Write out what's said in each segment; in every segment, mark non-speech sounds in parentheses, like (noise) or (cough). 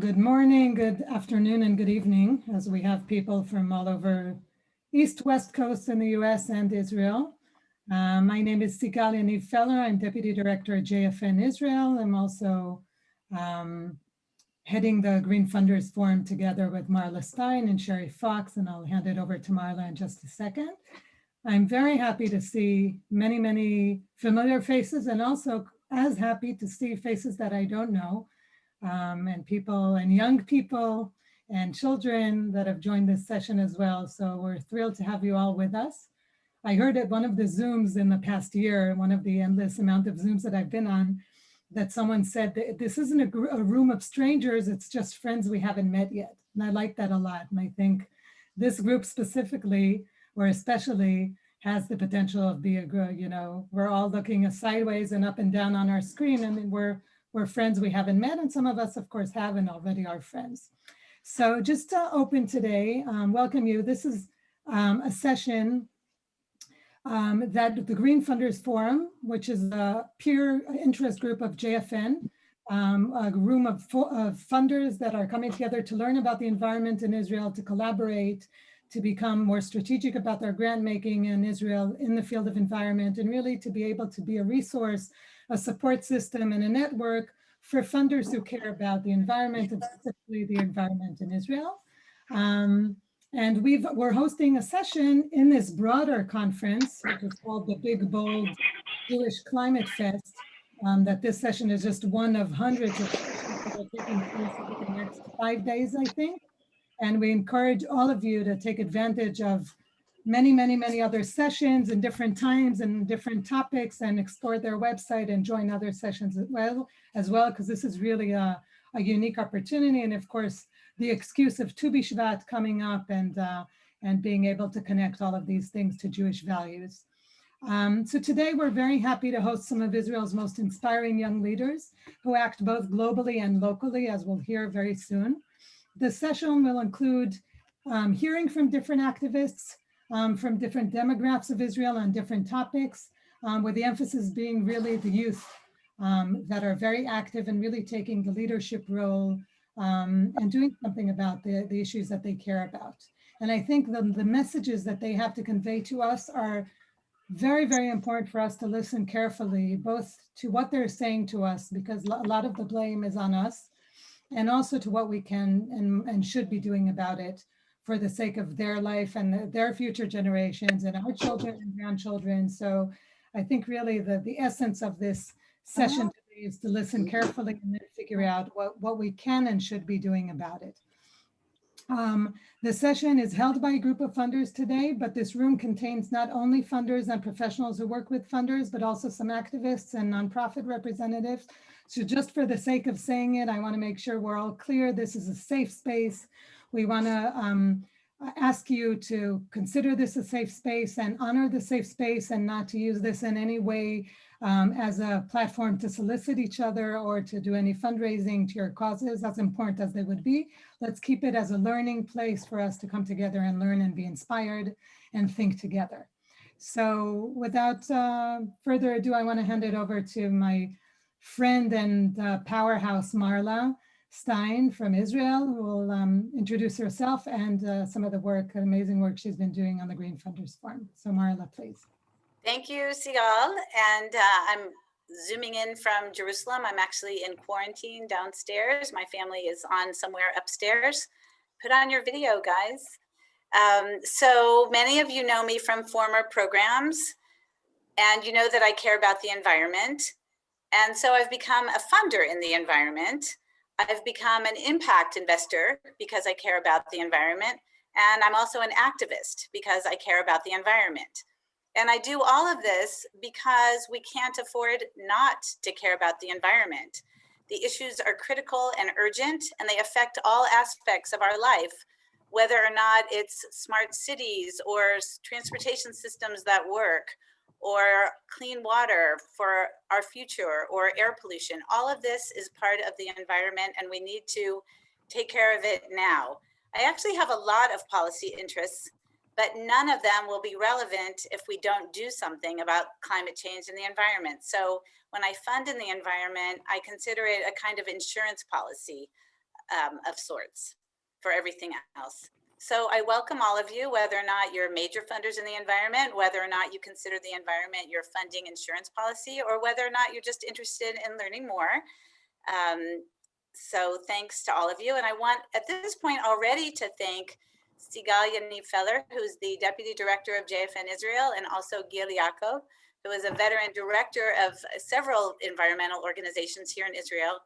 Good morning, good afternoon, and good evening, as we have people from all over East, West Coast in the US and Israel. Uh, my name is Sigal Yaniv Feller. I'm Deputy Director at JFN Israel. I'm also um, heading the Green Funders Forum together with Marla Stein and Sherry Fox, and I'll hand it over to Marla in just a second. I'm very happy to see many, many familiar faces and also as happy to see faces that I don't know um, and people and young people and children that have joined this session as well. So we're thrilled to have you all with us. I heard at one of the Zooms in the past year, one of the endless amount of Zooms that I've been on, that someone said that this isn't a, a room of strangers, it's just friends we haven't met yet. And I like that a lot. And I think this group specifically, or especially, has the potential of being a, you know, we're all looking sideways and up and down on our screen and we're we're friends we haven't met, and some of us, of course, haven't already are friends. So just to open today, um, welcome you. This is um, a session um, that the Green Funders Forum, which is a peer interest group of JFN, um, a room of, of funders that are coming together to learn about the environment in Israel, to collaborate, to become more strategic about their grant making in Israel in the field of environment, and really to be able to be a resource a support system and a network for funders who care about the environment and specifically the environment in Israel. Um, and we've, we're hosting a session in this broader conference, which is called the Big Bold Jewish Climate Fest, um, that this session is just one of hundreds of that are taking place over the next five days, I think. And we encourage all of you to take advantage of many, many, many other sessions in different times and different topics and explore their website and join other sessions as well, as well, because this is really a, a, unique opportunity. And of course, the excuse of Tu B'Shvat coming up and, uh, and being able to connect all of these things to Jewish values. Um, so today we're very happy to host some of Israel's most inspiring young leaders who act both globally and locally, as we'll hear very soon. The session will include um, hearing from different activists, um, from different demographics of Israel on different topics, um, with the emphasis being really the youth um, that are very active and really taking the leadership role um, and doing something about the, the issues that they care about. And I think the, the messages that they have to convey to us are very, very important for us to listen carefully, both to what they're saying to us, because a lot of the blame is on us, and also to what we can and, and should be doing about it for the sake of their life and their future generations and our children and grandchildren. So I think really the, the essence of this session uh-huh. today is to listen carefully and then figure out what, what we can and should be doing about it. Um, the session is held by a group of funders today, but this room contains not only funders and professionals who work with funders, but also some activists and nonprofit representatives. So just for the sake of saying it, I wanna make sure we're all clear. This is a safe space we want to um, ask you to consider this a safe space and honor the safe space and not to use this in any way um, as a platform to solicit each other or to do any fundraising to your causes, as important as they would be. Let's keep it as a learning place for us to come together and learn and be inspired and think together. So without uh, further ado, I want to hand it over to my friend and uh, powerhouse, Marla. Stein from Israel, who will um, introduce herself and uh, some of the work, amazing work she's been doing on the Green Funders Forum. So Marla, please. Thank you, Sigal. And uh, I'm zooming in from Jerusalem. I'm actually in quarantine downstairs. My family is on somewhere upstairs. Put on your video, guys. Um, so many of you know me from former programs, and you know that I care about the environment. And so I've become a funder in the environment. I've become an impact investor because I care about the environment. And I'm also an activist because I care about the environment. And I do all of this because we can't afford not to care about the environment. The issues are critical and urgent, and they affect all aspects of our life, whether or not it's smart cities or transportation systems that work, or clean water for our future or air pollution. All of this is part of the environment and we need to take care of it now. I actually have a lot of policy interests, but none of them will be relevant if we don't do something about climate change and the environment. So when I fund in the environment, I consider it a kind of insurance policy. um, of sorts for everything else. So I welcome all of you, whether or not you're major funders in the environment, whether or not you consider the environment your funding insurance policy, or whether or not you're just interested in learning more. Um, so thanks to all of you. And I want at this point already to thank Sigal Yaniv Feller, who's the Deputy Director of JFN Israel, and also Gil Yaakov, who is a veteran director of several environmental organizations here in Israel.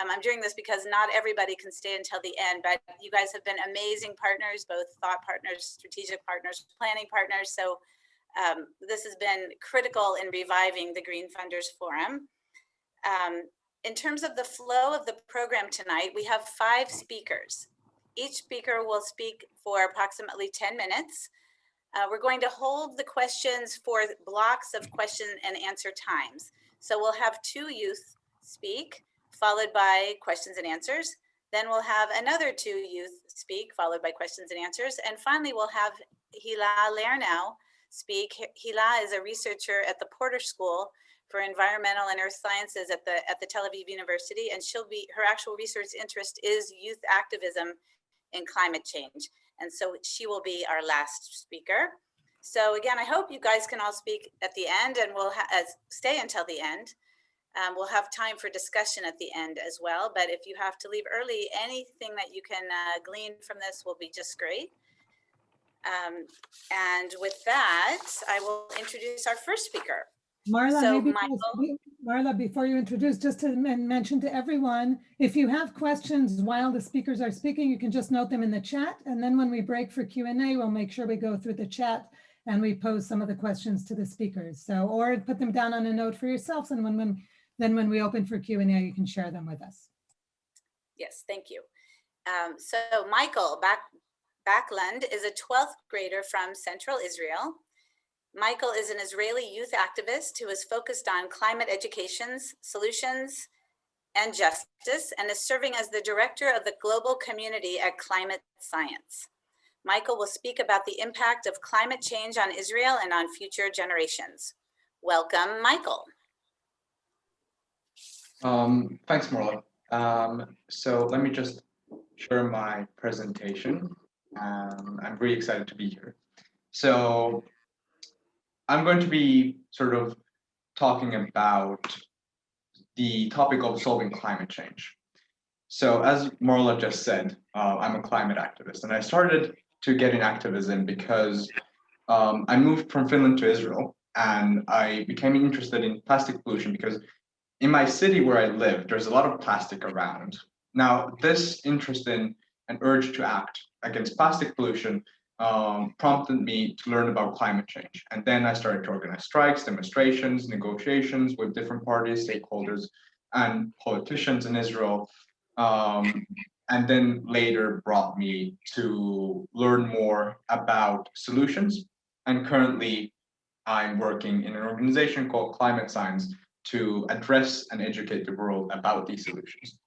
Um, I'm doing this because not everybody can stay until the end, but you guys have been amazing partners, both thought partners, strategic partners, planning partners. So um, this has been critical in reviving the Green Funders Forum. Um, in terms of the flow of the program tonight, we have five speakers. Each speaker will speak for approximately 10 minutes. Uh, we're going to hold the questions for blocks of question and answer times. So we'll have two youth speak, followed by questions and answers. Then we'll have another two youth speak, followed by questions and answers. And finally, we'll have Hila Lernow speak. Hila is a researcher at the Porter School for Environmental and Earth Sciences at the, at the Tel Aviv University. And she'll be, her actual research interest is youth activism in climate change. And so she will be our last speaker. So again, I hope you guys can all speak at the end and we'll as, uh, stay until the end. Um, we'll have time for discussion at the end as well. But if you have to leave early, anything that you can uh, glean from this will be just great. Um, and with that, I will introduce our first speaker. Marla, So, maybe, Michael- Marla, before you introduce, just to mention to everyone, if you have questions while the speakers are speaking, you can just note them in the chat. And then when we break for Q and A, we'll make sure we go through the chat and we pose some of the questions to the speakers. So, or put them down on a note for yourselves. And when, when, then when we open for Q and A, you can share them with us. Yes, thank you. Um, so Michael Back Backlund is a 12th grader from Central Israel. Michael is an Israeli youth activist who is focused on climate educations, solutions, and justice, and is serving as the director of the global community at Climate Science. Michael will speak about the impact of climate change on Israel and on future generations. Welcome, Michael. Um, thanks, Marla. Um, so let me just share my presentation. Um, I'm really excited to be here. So I'm going to be sort of talking about the topic of solving climate change. So as Marla just said, uh, I'm a climate activist and I started to get in activism because um, I moved from Finland to Israel and I became interested in plastic pollution because in my city where I live, there's a lot of plastic around. Now, this interest in and urge to act against plastic pollution um, prompted me to learn about climate change. And then I started to organize strikes, demonstrations, negotiations with different parties, stakeholders, and politicians in Israel. Um, and then later brought me to learn more about solutions. And currently, I'm working in an organization called Climate Science to address and educate the world about these solutions.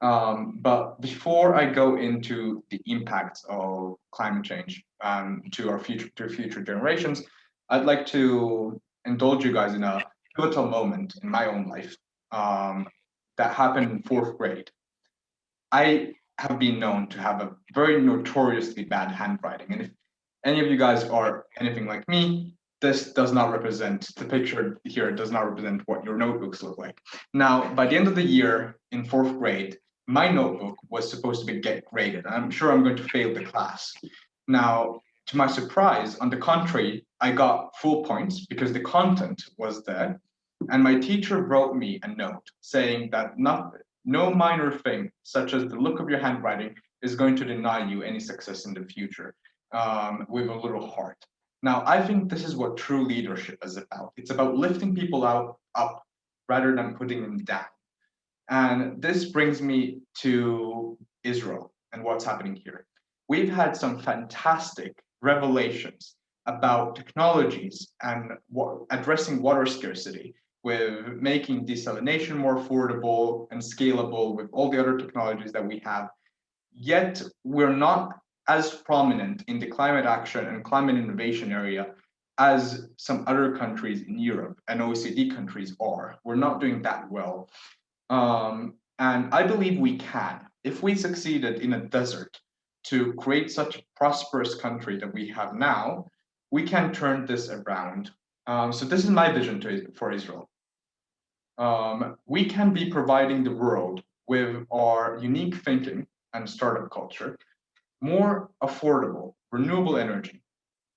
Um, but before I go into the impacts of climate change um, to our future to future generations, I'd like to indulge you guys in a pivotal moment in my own life um, that happened in fourth grade. I have been known to have a very notoriously bad handwriting, and if any of you guys are anything like me, this does not represent the picture here it does not represent what your notebooks look like. Now, by the end of the year in fourth grade, my notebook was supposed to be get graded. I'm sure I'm going to fail the class. Now, to my surprise, on the contrary, I got full points because the content was there. And my teacher wrote me a note saying that not, no minor thing, such as the look of your handwriting, is going to deny you any success in the future um, with a little heart. Now, I think this is what true leadership is about. It's about lifting people out up rather than putting them down. And this brings me to Israel and what's happening here. We've had some fantastic revelations about technologies and addressing water scarcity with making desalination more affordable and scalable with all the other technologies that we have. Yet we're not as prominent in the climate action and climate innovation area as some other countries in Europe and OECD countries are. We're not doing that well. Um, And I believe we can. If we succeeded in a desert to create such a prosperous country that we have now, we can turn this around. Um, so this is my vision to, for Israel. Um, we can be providing the world with our unique thinking and startup culture, more affordable, renewable energy,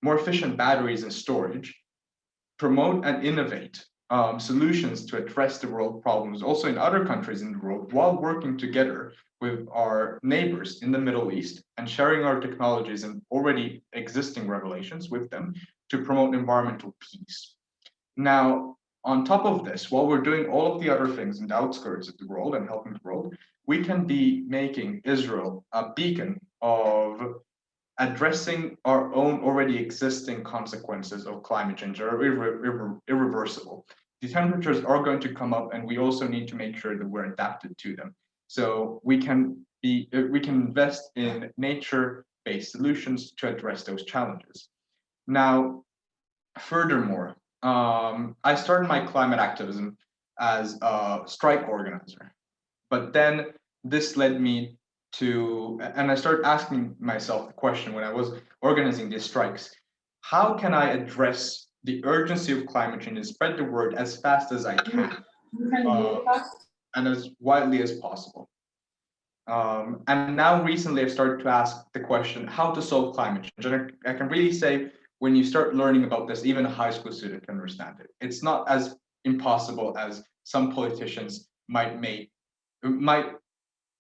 more efficient batteries and storage, promote and innovate um, solutions to address the world problems also in other countries in the world while working together with our neighbors in the Middle East and sharing our technologies and already existing revelations with them to promote environmental peace. Now, on top of this, while we're doing all of the other things in the outskirts of the world and helping the world, we can be making Israel a beacon of addressing our own already existing consequences of climate change are irre irre irreversible. The temperatures are going to come up and we also need to make sure that we're adapted to them. So we can be uh, we can invest in nature-based solutions to address those challenges. Now, furthermore, um, I started my climate activism as a strike organizer, but then this led me to, and I started asking myself the question when I was organizing these strikes, how can I address the urgency of climate change and spread the word as fast as I can uh, and as widely as possible? Um, and now recently I've started to ask the question, how to solve climate change? And I, I can really say when you start learning about this, even a high school student can understand it. It's not as impossible as some politicians might make might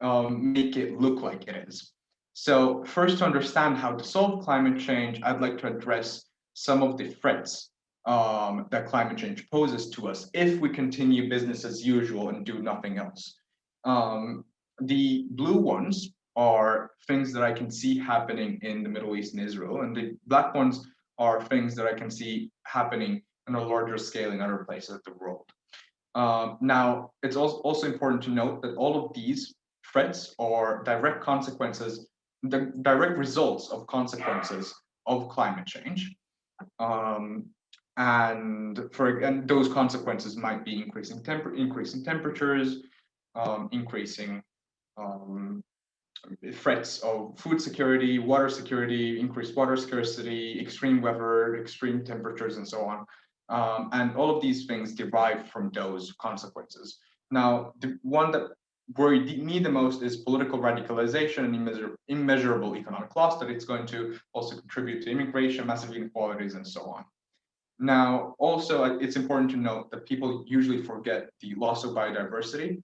um, make it look like it is. So first to understand how to solve climate change, I'd like to address some of the threats um, that climate change poses to us if we continue business as usual and do nothing else. Um, the blue ones are things that I can see happening in the Middle East and Israel, and the black ones are things that I can see happening on a larger scale in other places of the world. Um, now, it's also, also important to note that all of these threats or direct consequences, the direct results of consequences of climate change. Um, and for and those consequences might be increasing temper increasing temperatures, um, increasing um, threats of food security, water security, increased water scarcity, extreme weather, extreme temperatures, and so on. Um, and all of these things derive from those consequences. Now, the one that worry me the most is political radicalization and immeasur immeasurable economic loss that it's going to also contribute to immigration, massive inequalities, and so on. Now, also, uh, it's important to note that people usually forget the loss of biodiversity,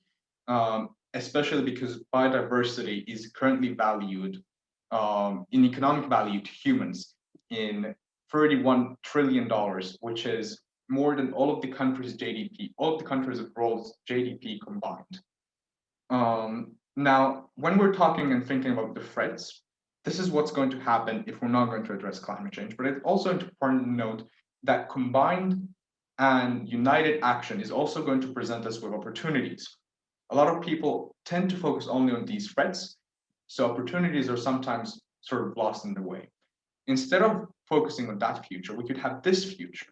um, especially because biodiversity is currently valued um, in economic value to humans in $31 trillion, which is more than all of the countries' GDP, all of the countries of world's GDP combined. Um, now, when we're talking and thinking about the threats, this is what's going to happen if we're not going to address climate change. But it's also important to note that combined and united action is also going to present us with opportunities. A lot of people tend to focus only on these threats, so opportunities are sometimes sort of lost in the way. Instead of focusing on that future, we could have this future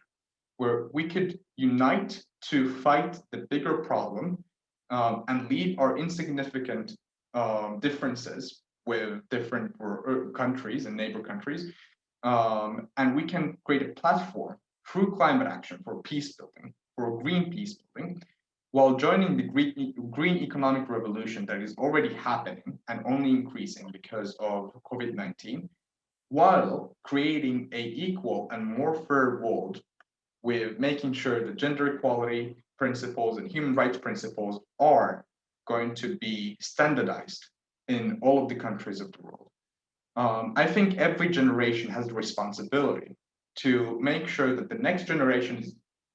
where we could unite to fight the bigger problem um, and leave our insignificant um, differences with different countries and neighbor countries. Um, and we can create a platform through climate action for peace building, for green peace building, while joining the green, green economic revolution that is already happening and only increasing because of COVID-19, while creating a equal and more fair world with making sure that gender equality, principles and human rights principles are going to be standardized in all of the countries of the world. Um, I think every generation has the responsibility to make sure that the next generation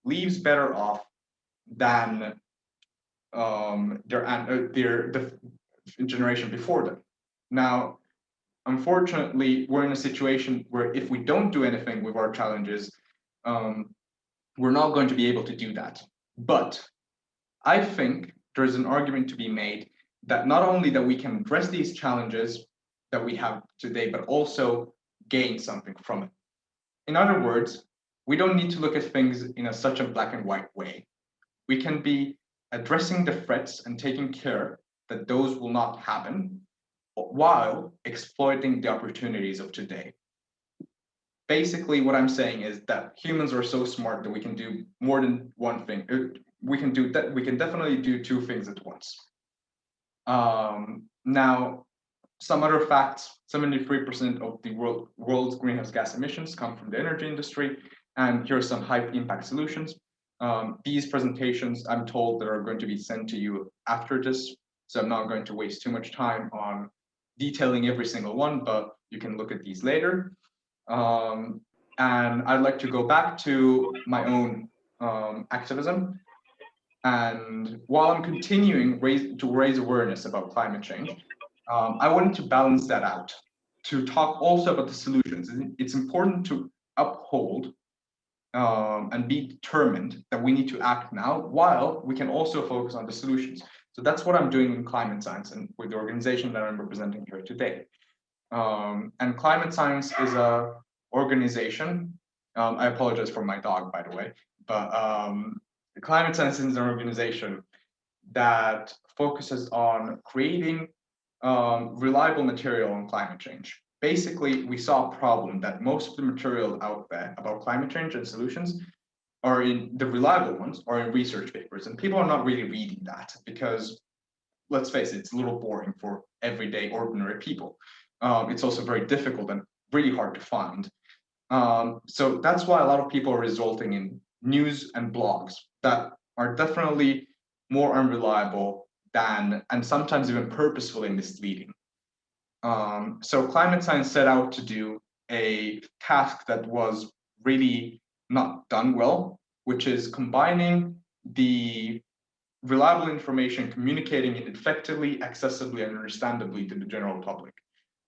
leaves better off than um, their, uh, their the generation before them. Now, unfortunately, we're in a situation where if we don't do anything with our challenges, um, we're not going to be able to do that. But I think there's an argument to be made that not only that we can address these challenges that we have today, but also gain something from it. In other words, we don't need to look at things in a such a black and white way. We can be addressing the threats and taking care that those will not happen while exploiting the opportunities of today. Basically, what I'm saying is that humans are so smart that we can do more than one thing. Uh, We can do that. We can definitely do two things at once. Um, now, some other facts: 73% of the world, world's greenhouse gas emissions come from the energy industry, and here are some high impact solutions. Um, these presentations, I'm told, that are going to be sent to you after this, so I'm not going to waste too much time on detailing every single one, but you can look at these later. Um, and I'd like to go back to my own um, activism. And while I'm continuing raise, to raise awareness about climate change, um, I wanted to balance that out to talk also about the solutions. It's important to uphold um, and be determined that we need to act now while we can also focus on the solutions. So that's what I'm doing in climate science and with the organization that I'm representing here today. Um, and climate science is a organization. Um, I apologize for my dog, by the way, but um, climate science is an organization that focuses on creating um, reliable material on climate change. Basically, we saw a problem that most of the material out there about climate change and solutions are in the reliable ones are in research papers and people are not really reading that because let's face it, it's a little boring for everyday ordinary people. Um, it's also very difficult and really hard to find. Um, so that's why a lot of people are resulting in news and blogs that are definitely more unreliable than, and sometimes even purposefully misleading. Um, so climate science set out to do a task that was really not done well, which is combining the reliable information, communicating it effectively, accessibly, and understandably to the general public.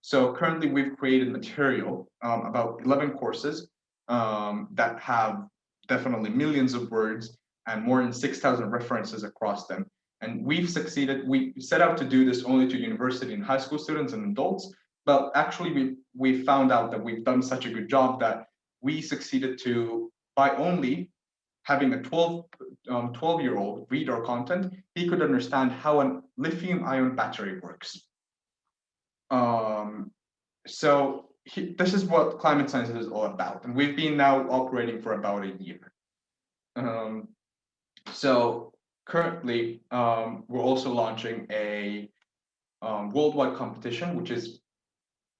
So currently we've created material, um, about 11 courses um, that have definitely millions of words and more than 6,000 references across them. And we've succeeded, we set out to do this only to university and high school students and adults, but actually we, we found out that we've done such a good job that we succeeded to, by only having a 12, um, 12 year old read our content, he could understand how a lithium ion battery works. Um, so he, this is what climate science is all about. And we've been now operating for about a year. Um, so currently, um, we're also launching a um, worldwide competition, which is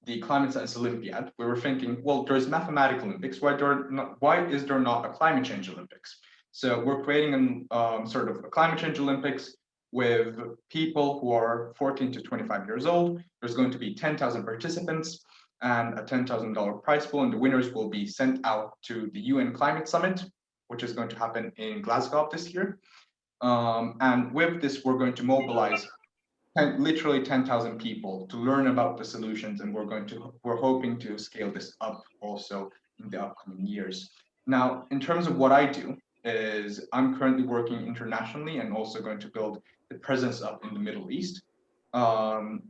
the Climate Science Olympiad. We were thinking, well, there's mathematical Olympics. Why, there not, why is there not a climate change Olympics? So we're creating an um, sort of a climate change Olympics with people who are 14 to 25 years old. There's going to be 10,000 participants and a $10,000 prize pool, and the winners will be sent out to the UN Climate Summit, which is going to happen in Glasgow this year. Um, and with this, we're going to mobilize 10, literally 10,000 people to learn about the solutions, and we're going to we're hoping to scale this up also in the upcoming years. Now, in terms of what I do, is I'm currently working internationally and also going to build the presence up in the Middle East. Um,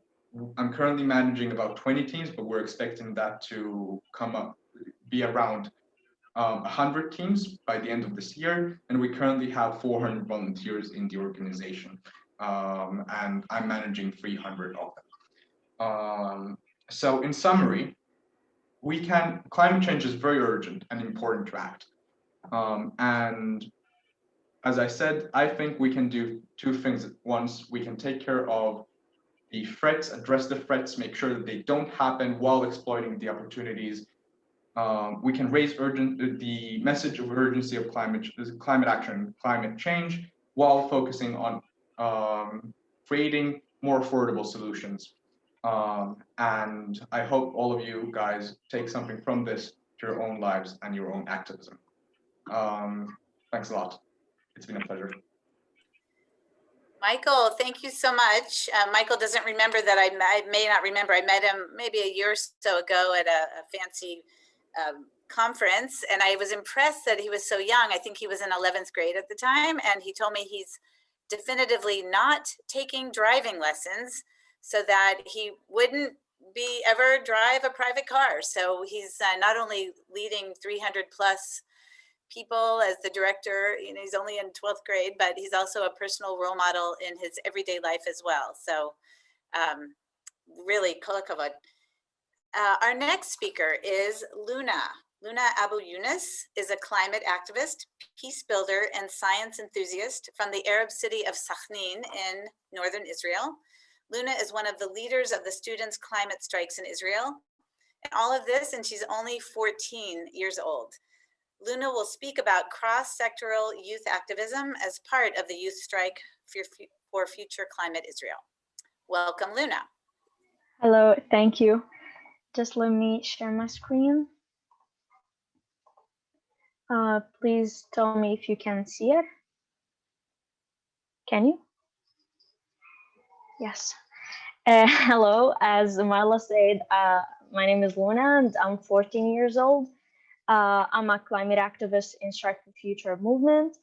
I'm currently managing about 20 teams, but we're expecting that to come up, be around um, 100 teams by the end of this year. And we currently have 400 volunteers in the organization. Um, and I'm managing 300 of them. Um, so in summary, we can, climate change is very urgent and important to act. Um, and as I said, I think we can do two things at once. We can take care of the threats, address the threats, make sure that they don't happen while exploiting the opportunities. Um, we can raise urgent the message of urgency of climate climate action, climate change, while focusing on um, creating more affordable solutions. Um, and I hope all of you guys take something from this to your own lives and your own activism. Um, thanks a lot. It's been a pleasure. Michael, thank you so much. Uh, Michael doesn't remember that I, I, may not remember. I met him maybe a year or so ago at a, a fancy um, conference, and I was impressed that he was so young. I think he was in 11th grade at the time, and he told me he's definitively not taking driving lessons so that he wouldn't be ever drive a private car. So he's uh, not only leading 300 plus people as the director. You know, he's only in 12th grade, but he's also a personal role model in his everyday life as well. So um, really, kol hakavod. Uh, our next speaker is Luna. Luna Abu Yunus is a climate activist, peace builder, and science enthusiast from the Arab city of Sakhnin in northern Israel. Luna is one of the leaders of the students' climate strikes in Israel. And all of this, and she's only 14 years old. Luna will speak about cross-sectoral youth activism as part of the Youth Strike for, Future Climate Israel. Welcome, Luna. Hello, thank you. Just let me share my screen. Uh, please tell me if you can see it. Can you? Yes. (laughs) Uh, hello, as Marla said, uh, my name is Luna and I'm 14 years old. Uh, I'm a climate activist in Strike for Future movement,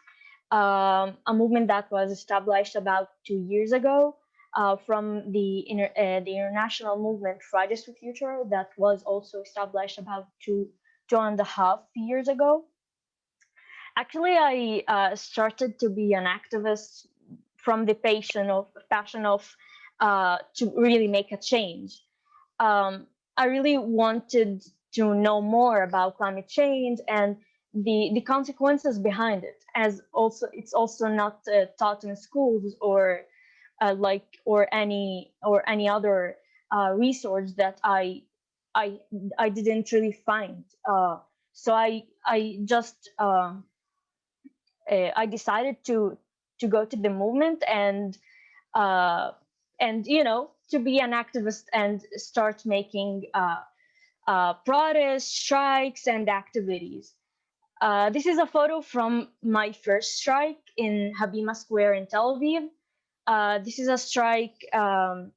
um, a movement that was established about two years ago uh, from the, inter uh, the international movement Fridays for Future that was also established about two, two and a half years ago. Actually, I uh, started to be an activist from the passion of passion of uh, to really make a change. Um, I really wanted to know more about climate change and the the consequences behind it. As also, it's also not uh, taught in schools or uh, like or any or any other uh, resource that I I I didn't really find. Uh, so I I just um, uh, I decided to to go to the movement and uh, and you know to be an activist and start making uh, protests, strikes, and activities. Uh, this is a photo from my first strike in Habima Square in Tel Aviv. Uh, this is a strike um,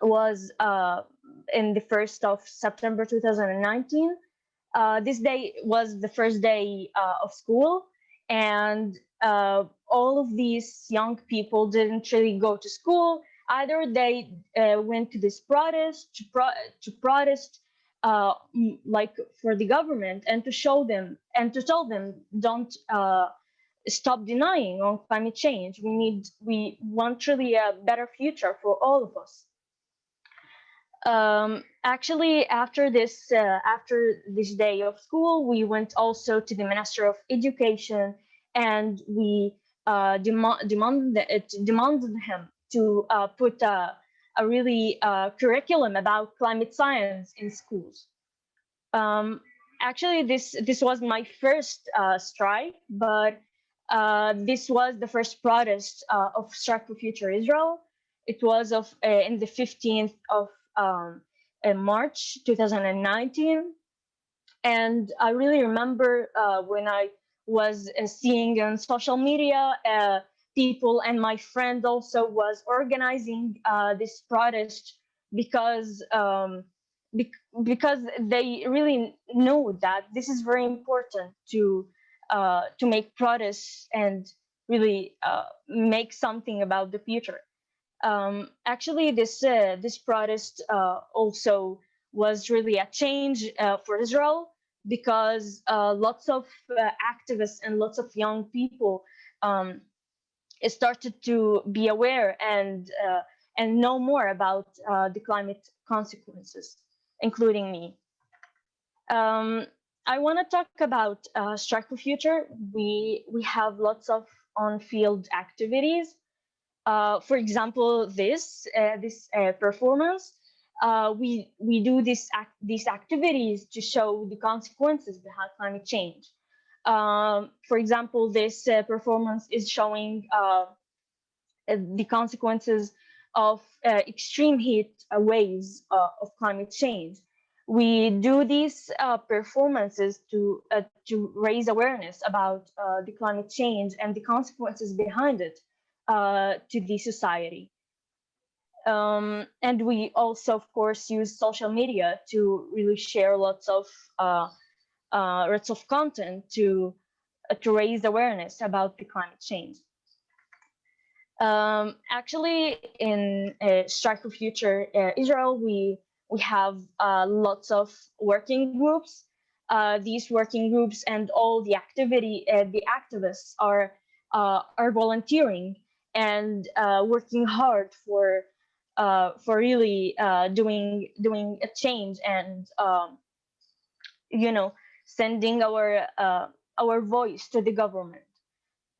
was uh, in the first of September 2019. Uh, this day was the first day uh, of school, and all of these young people didn't really go to school. Either they went to this protest to, pro to protest uh, like for the government and to show them and to tell them don't uh, stop denying on climate change. We need we want really a better future for all of us. Um, actually, after this uh, after this day of school, we went also to the Minister of Education and we uh, demand demanded demanded him to uh, put a, a really uh, curriculum about climate science in schools. Um, actually, this this was my first uh, strike, but uh, this was the first protest uh, of Strike for Future Israel. It was of in the 15th of um, March 2019, and I really remember when I was uh, seeing on social media uh, people and my friend also was organizing uh, this protest because um, bec because they really know that this is very important to uh, to make protests and really uh, make something about the future. Um, actually, this uh, this protest also was really a change for Israel because uh, lots of uh, activists and lots of young people um, started to be aware and uh, and know more about uh, the climate consequences, including me. Um, I want to talk about uh, Strike for Future. We we have lots of on-field activities. Uh, for example, this this performance uh, we we do this act, these activities to show the consequences behind climate change. Um, for example, this uh, performance is showing uh, uh the consequences of uh, extreme heat waves uh, of climate change. We do these performances to to raise awareness about the climate change and the consequences behind it to the society. Um, and we also, of course, use social media to really share lots of uh, of content to uh, to raise awareness about the climate change. Um, actually, in uh, Strike for Future uh, Israel, we we have uh, lots of working groups uh, these working groups and all the activity, the activists are are volunteering and working hard for uh, for really uh, doing doing a change and um, you know sending our uh, our voice to the government.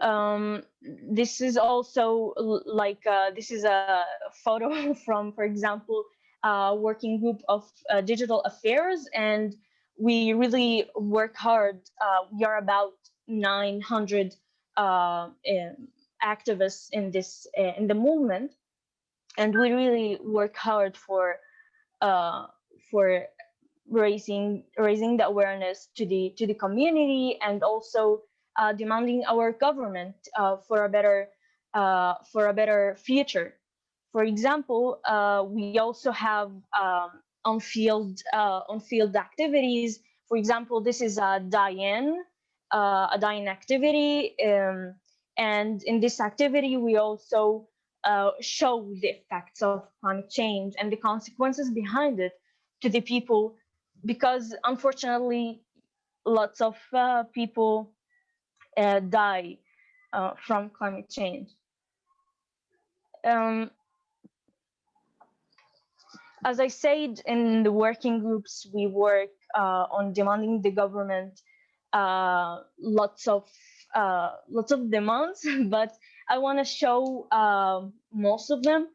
Um, this is also like uh, this is a photo (laughs) from, for example, a working group of uh, digital affairs, and we really work hard. Uh, we are about 900 uh, activists in this uh, in the movement, and we really work hard for uh, for raising raising the awareness to the to the community and also uh, demanding our government uh, for a better uh, for a better future. For example, uh, we also have um, on field uh, on field activities. For example, this is a die-in uh, a die-in activity, um, and in this activity we also show the effects of climate change and the consequences behind it to the people because unfortunately lots of uh, people uh, die uh, from climate change. Um, as I said, in the working groups, we work uh, on demanding the government uh, lots of lots of demands, (laughs) but I want to show most of them.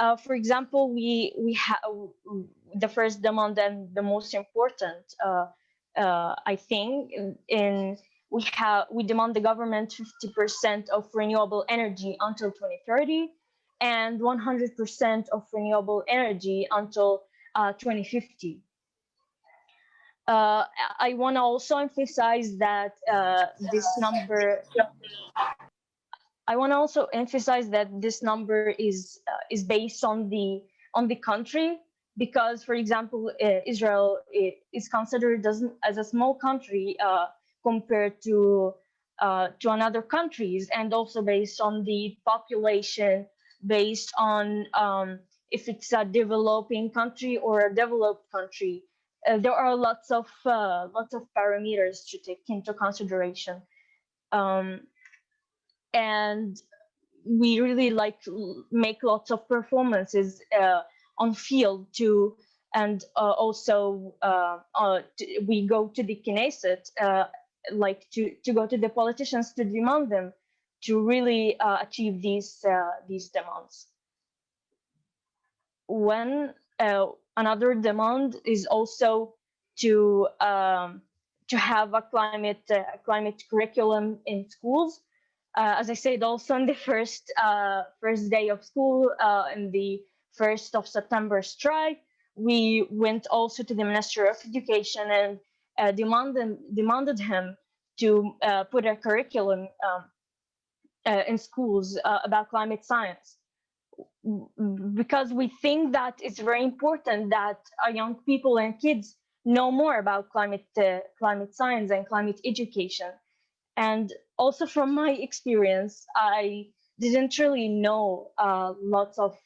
Uh, for example, we we have the first demand and the most important, uh, uh, I think, in, in we have we demand the government 50% of renewable energy until 2030 and 100% of renewable energy until uh, 2050. Uh, I want to also emphasize that this number. I want to also emphasize that this number is uh, is based on the on the country because, for example, uh, Israel is considered as, as a small country uh, compared to uh, to another countries, and also based on the population, based on um, if it's a developing country or a developed country. Uh, there are lots of uh, lots of parameters to take into consideration, um, and we really like make lots of performances uh, on field too and uh, also uh, uh, we go to the Knesset uh, like to to go to the politicians to demand them to really uh, achieve these these demands. When another demand is also to um, to have a climate climate curriculum in schools. Uh, as I said, also on the first uh, first day of school, uh, in the first of September strike, we went also to the Minister of Education and uh, demanded demanded him to uh, put a curriculum um, uh, in schools uh, about climate science. Because we think that it's very important that our young people and kids know more about climate climate science and climate education and also from my experience i didn't really know uh, lots of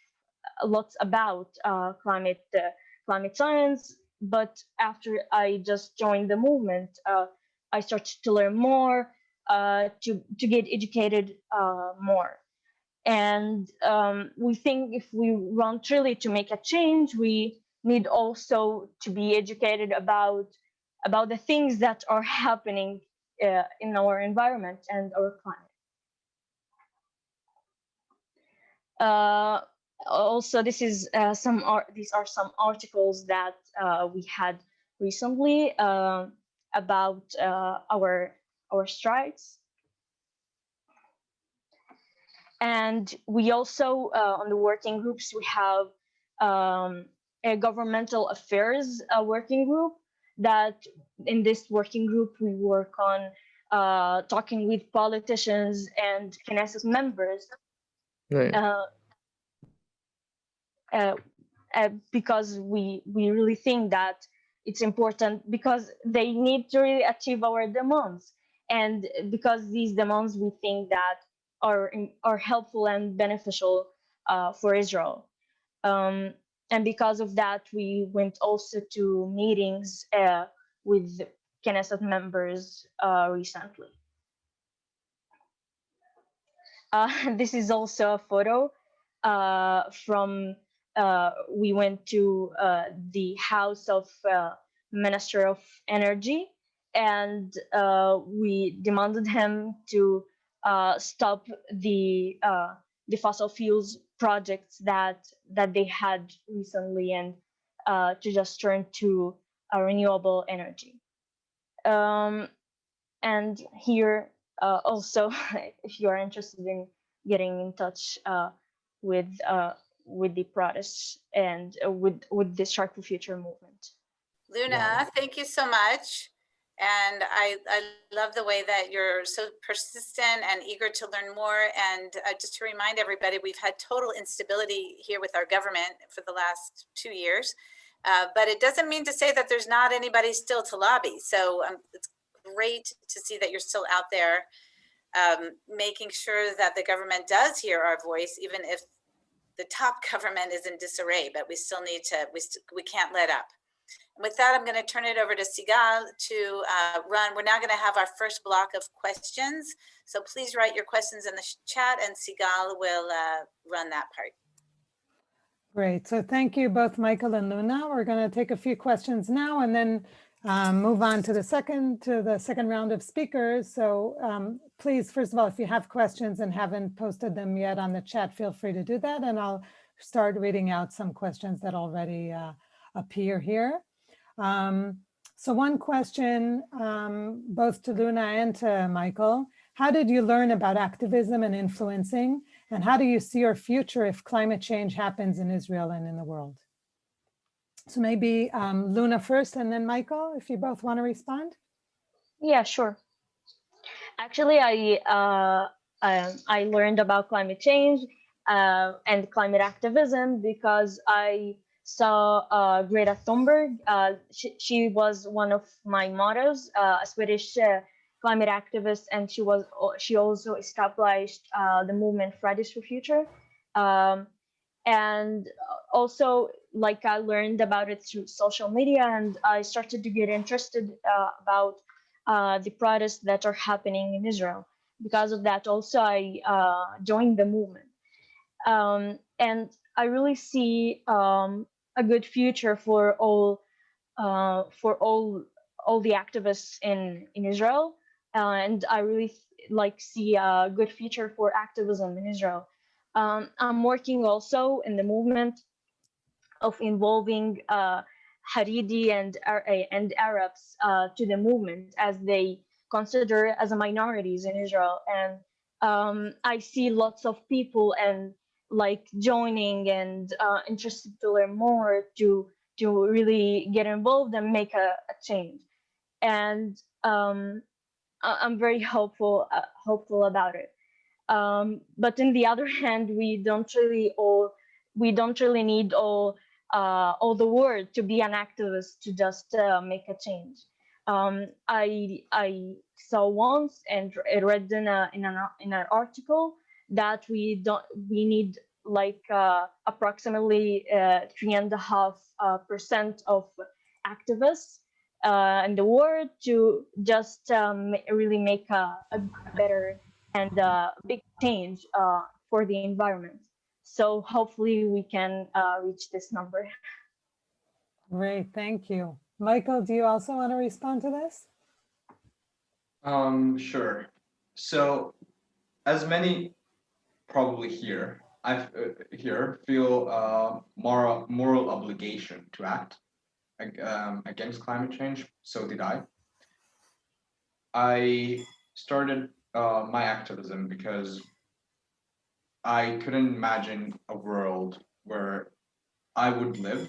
lots about uh, climate uh, climate science. But after i just joined the movement uh, i started to learn more uh, to to get educated uh, more. And um, we think if we want really to make a change we need also to be educated about about the things that are happening uh, in our environment and our climate. Uh, also this is uh, some these are some articles that uh, we had recently uh, about uh, our our strikes and we also on the working groups we have um, a governmental affairs working group that in this working group we work on uh, talking with politicians and Knesset members. Right. uh, uh, uh, because we we really think that it's important because they need to really achieve our demands. And because these demands we think that are are helpful and beneficial uh, for Israel. Um, and because of that we went also to meetings uh, with Knesset members uh, recently. Uh, (laughs) this is also a photo uh, from uh, we went to uh, the house of Minister of Energy, and we demanded him to stop the the fossil fuels projects that that they had recently, and uh, to just turn to uh, renewable energy. Um, and here uh, also, (laughs) if you are interested in getting in touch uh, with uh, with the protests and uh, with with the Shark for Future movement. Luna, thank you so much. And I, I love the way that you're so persistent and eager to learn more. And uh, just to remind everybody, we've had total instability here with our government for the last two years. Uh, but it doesn't mean to say that there's not anybody still to lobby. So um, it's great to see that you're still out there um, making sure that the government does hear our voice, even if the top (laughs) government is in disarray, but we still need to, we, we can't let up. And with that, I'm going to turn it over to Sigal to uh, run. We're now going to have our first block of questions. So please write your questions in the chat and Sigal will uh, run that part. Great. So thank you both Michael and Luna. We're going to take a few questions now and then um, move on to the second to the second round of speakers. So um, please, first of all, if you have questions and haven't posted them yet on the chat, feel free to do that. And I'll start reading out some questions that already uh, appear here. Um, so one question, um, both to Luna and to Michael, how did you learn about activism and influencing? And how do you see your future if climate change happens in Israel and in the world? So maybe um, Luna first and then Michael, if you both want to respond. Yeah, sure. Actually, I uh, I, I learned about climate change uh, and climate activism because I saw uh, Greta Thunberg. Uh, she, she was one of my models, uh, a Swedish uh, climate activist, and she was she also established uh, the movement Fridays for Future. Um, and also, like I learned about it through social media, and I started to get interested about the protests that are happening in Israel. Because of that, also I joined the movement, um, and I really see um, a good future for all uh, for all all the activists in in Israel, uh, and I really like see a good future for activism in Israel. Um, I'm working also in the movement of involving uh, Haredi and and Arabs uh, to the movement as they consider as a minorities in Israel, and um, I see lots of people and like joining and uh, interested to learn more to to really get involved and make a, a change, and um, I- I'm very hopeful uh, hopeful about it. Um, but in the (laughs) other hand, we don't really all we don't really need all uh, all the world to be an activist to just uh, make a change. Um, I I saw once and read in a in an in an article that we don't we need like uh, approximately uh, three and a half uh, percent of activists uh, in the world to just um, really make a, a better and uh, big change uh, for the environment. So hopefully we can uh, reach this number. Great, thank you. Michael, do you also want to respond to this? Um, sure. So, as many probably here, I uh, here feel uh, moral moral obligation to act um, against climate change. So did I. I started uh, my activism because I couldn't imagine a world where I would live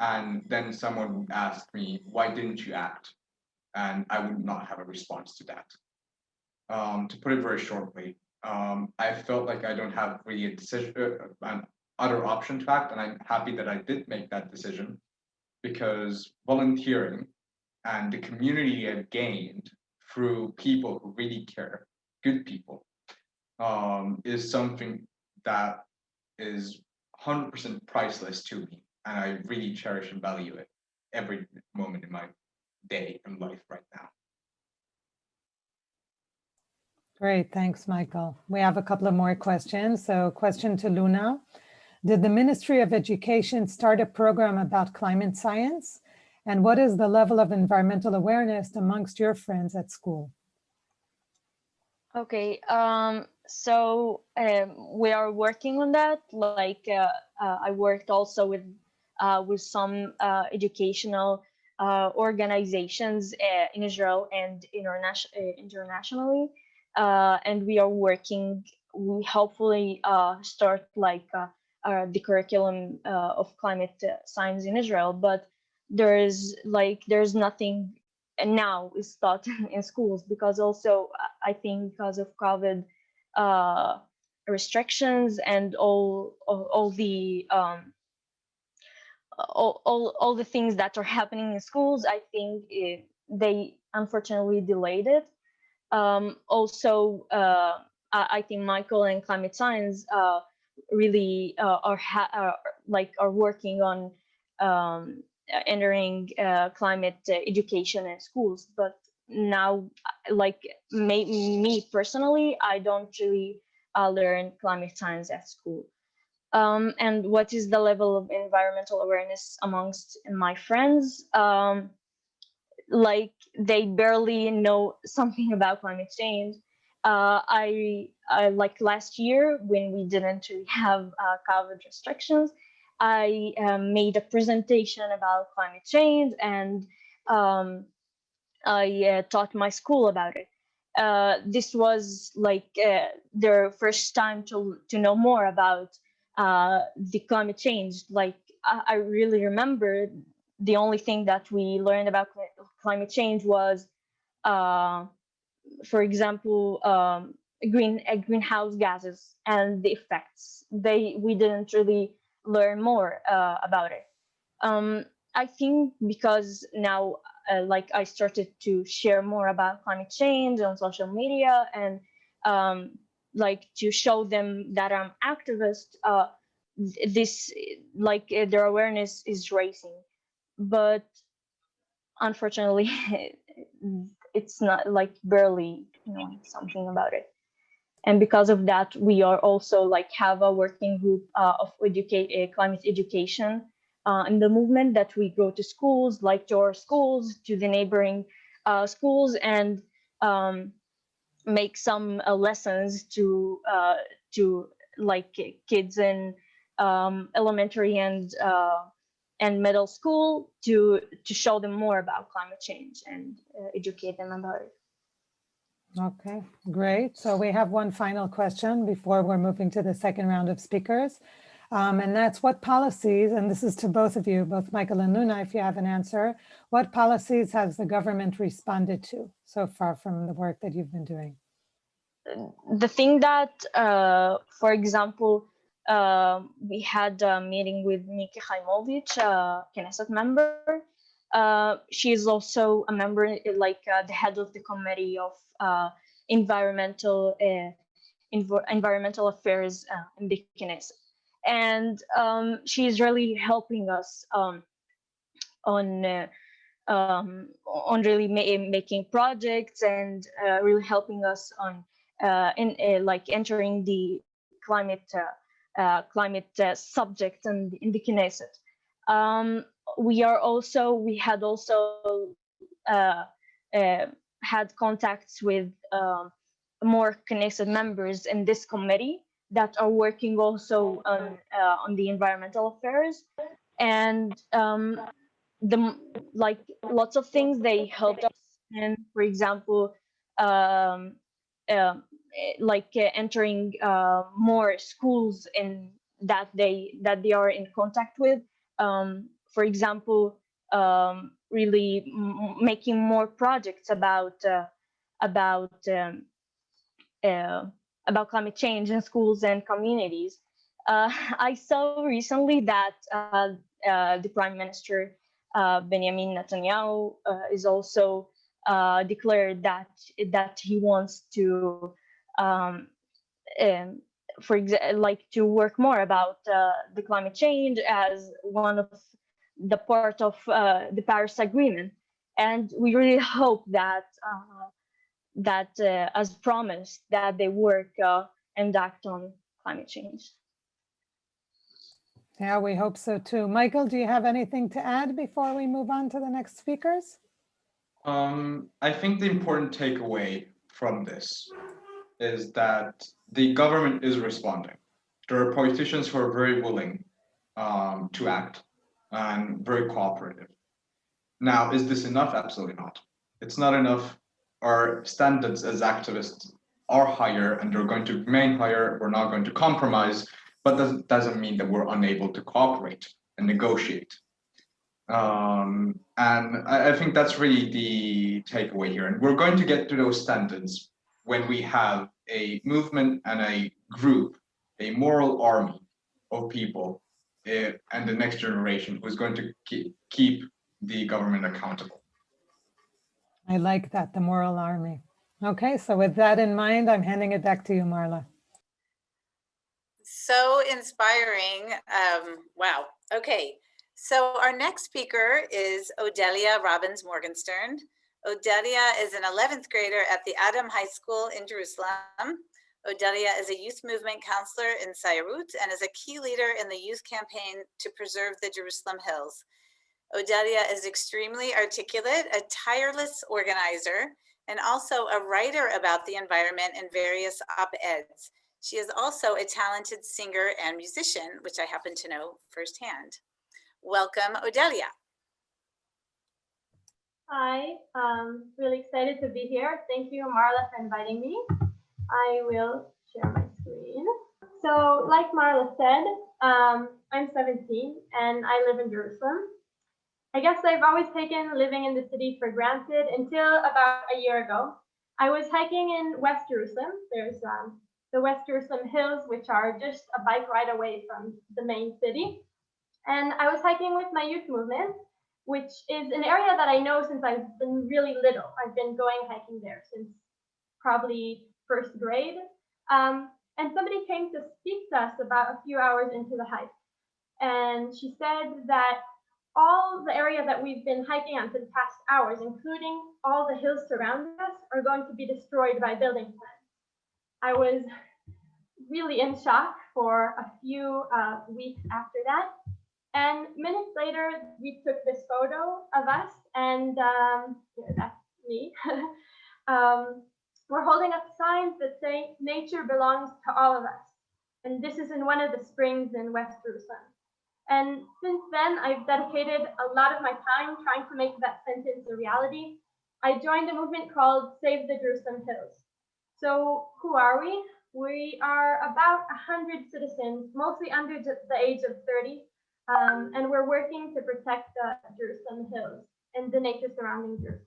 and then someone would ask me, why didn't you act? And I would not have a response to that. Um, to put it very shortly, um, I felt like I don't have really a decision, uh, an other option to act, and I'm happy that I did make that decision because volunteering and the community I've gained through people who really care, good people, um, is something that is 100% priceless to me, and I really cherish and value it every moment in my day and life right now. Great, thanks, Michael. We have a couple of more questions. So question to Luna. Did the Ministry of Education start a program about climate science? And what is the level of environmental awareness amongst your friends at school? Okay, um, so um, we are working on that. Like uh, uh, I worked also with uh, with some uh, educational uh, organizations uh, in Israel and internation internationally, uh, and we are working. We hopefully uh, start like uh, uh, the curriculum uh, of climate uh, science in Israel, but there is like there's nothing now is taught (laughs) in schools because also I think because of COVID restrictions and all all, all the um, all, all all the things that are happening in schools, I think it, they unfortunately delayed it. Um, also, uh, I, think Michael and climate science uh, really uh, are, are like are working on um, entering uh, climate uh, education in schools. But now, like me, me personally, I don't really uh, learn climate science at school. Um, and what is the level of environmental awareness amongst my friends? Um, like they barely know something (laughs) about climate change. Uh, I, I like last year when we didn't really have uh, COVID restrictions, I um, made a presentation about climate change and um, I uh, taught my school about it. Uh, this was like uh, their first time to to know more about uh, the climate change. Like I, I really remember the only thing that we learned about cli- climate change was, uh, for example, um, green uh, greenhouse gases and the effects. They we didn't really learn more uh, about it. Um, I think because now, uh, like I started to share more about climate change on social media and um, like to show them that I'm activist. Uh, this like their awareness is raising, but unfortunately, (laughs) it's not like barely knowing something about it. And because of that we are also like have a working group uh, of educate uh, climate education uh, in the movement that we go to schools like to our schools to the neighboring uh, schools and um, make some uh, lessons to uh, to like kids in um, elementary and and middle school to to show them more about climate change and educate them about it Okay, great. So we have one final question before we're moving to the second round of speakers. Um, and that's what policies, and this is to both of you, both Michael and Luna, if you have an answer, what policies has the government responded to so far from the work that you've been doing? the thing that, uh, for example, uh, we had a meeting with Miki Haimovich, a Knesset member. Uh, she is also a member, like uh, the head of the committee of uh, environmental uh, env environmental affairs uh, in the Knesset. And um, is really helping us um, on um, on really ma making projects and really helping us on in like entering the climate climate subject and in the Knesset. Um, we are also we had also had contacts with um, more Knesset members in this committee that are working also on uh, on the environmental affairs and um, the like lots of things they helped us and for example um, uh, like uh, entering uh, more schools in that they that they are in contact with um, for example um, really making more projects about uh, about um, uh, about climate change in schools and communities. Uh, (laughs) I saw recently that uh, uh, the Prime Minister Benjamin Netanyahu is also declared that that he wants to, um, um, for example, like to work more about the climate change as one of the part of uh, the Paris Agreement. And we really hope that uh, that uh, as promised that they work uh, and act on climate change. Yeah, we hope so too. Michael, do you have anything to add before we move on to the next speakers? Um, I think the important takeaway from this is that the government is responding. There are politicians who are very willing um, to act and very cooperative. Now, is this enough? Absolutely not. It's not enough. Our standards as activists are higher and they're going to remain higher. We're not going to compromise, but that doesn't mean that we're unable to cooperate and negotiate. Um, and I, I think that's really the takeaway here. And we're going to get to those standards when we have a movement and a group, a moral army of people eh, and the next generation who's going to keep, keep the government accountable. I like that, the moral army. Okay, so with that in mind, I'm handing it back to you, Marla. So inspiring. Um, wow. Okay. So our next speaker is Odelia Robbins Morgenstern. Odelia is an 11th grader at the Adam High School in Jerusalem. Odelia is a youth movement counselor in Sairut and is a key leader in the youth campaign to preserve the Jerusalem Hills. Odelia is extremely articulate, a tireless organizer, and also a writer about the environment in various op-eds. She is also a talented singer and musician, which I happen to know firsthand. Welcome, Odelia. Hi, um, really excited to be here. Thank you, Marla, for inviting me. I will share my screen. So, like Marla said, um, I'm 17 and I live in Jerusalem. I guess I've always taken living in the city for granted until about a year ago. I was hiking in West Jerusalem. There's um, the West Jerusalem Hills, which are just a bike ride away from the main city. And I was hiking with my youth movement, which is an area that I know since I've been really little. I've been going hiking there since probably first grade. Um, and somebody came to speak to us about a few hours into the hike. And she said that all the area that we've been hiking on for the past hours, including all the hills surrounding us, are going to be destroyed by building plans. I was really in shock for a few uh, weeks after that. And minutes later, we took this photo of us, and um, yeah, that's me. (laughs) um, we're holding up signs that say nature belongs to all of us. And this is in one of the springs in West Jerusalem. And since then, I've dedicated a lot of my time trying to make that sentence a reality. I joined a movement called Save the Jerusalem Hills. So who are we? We are about 100 citizens, mostly under the age of 30, um, and we're working to protect the Jerusalem Hills and the nature surrounding Jerusalem.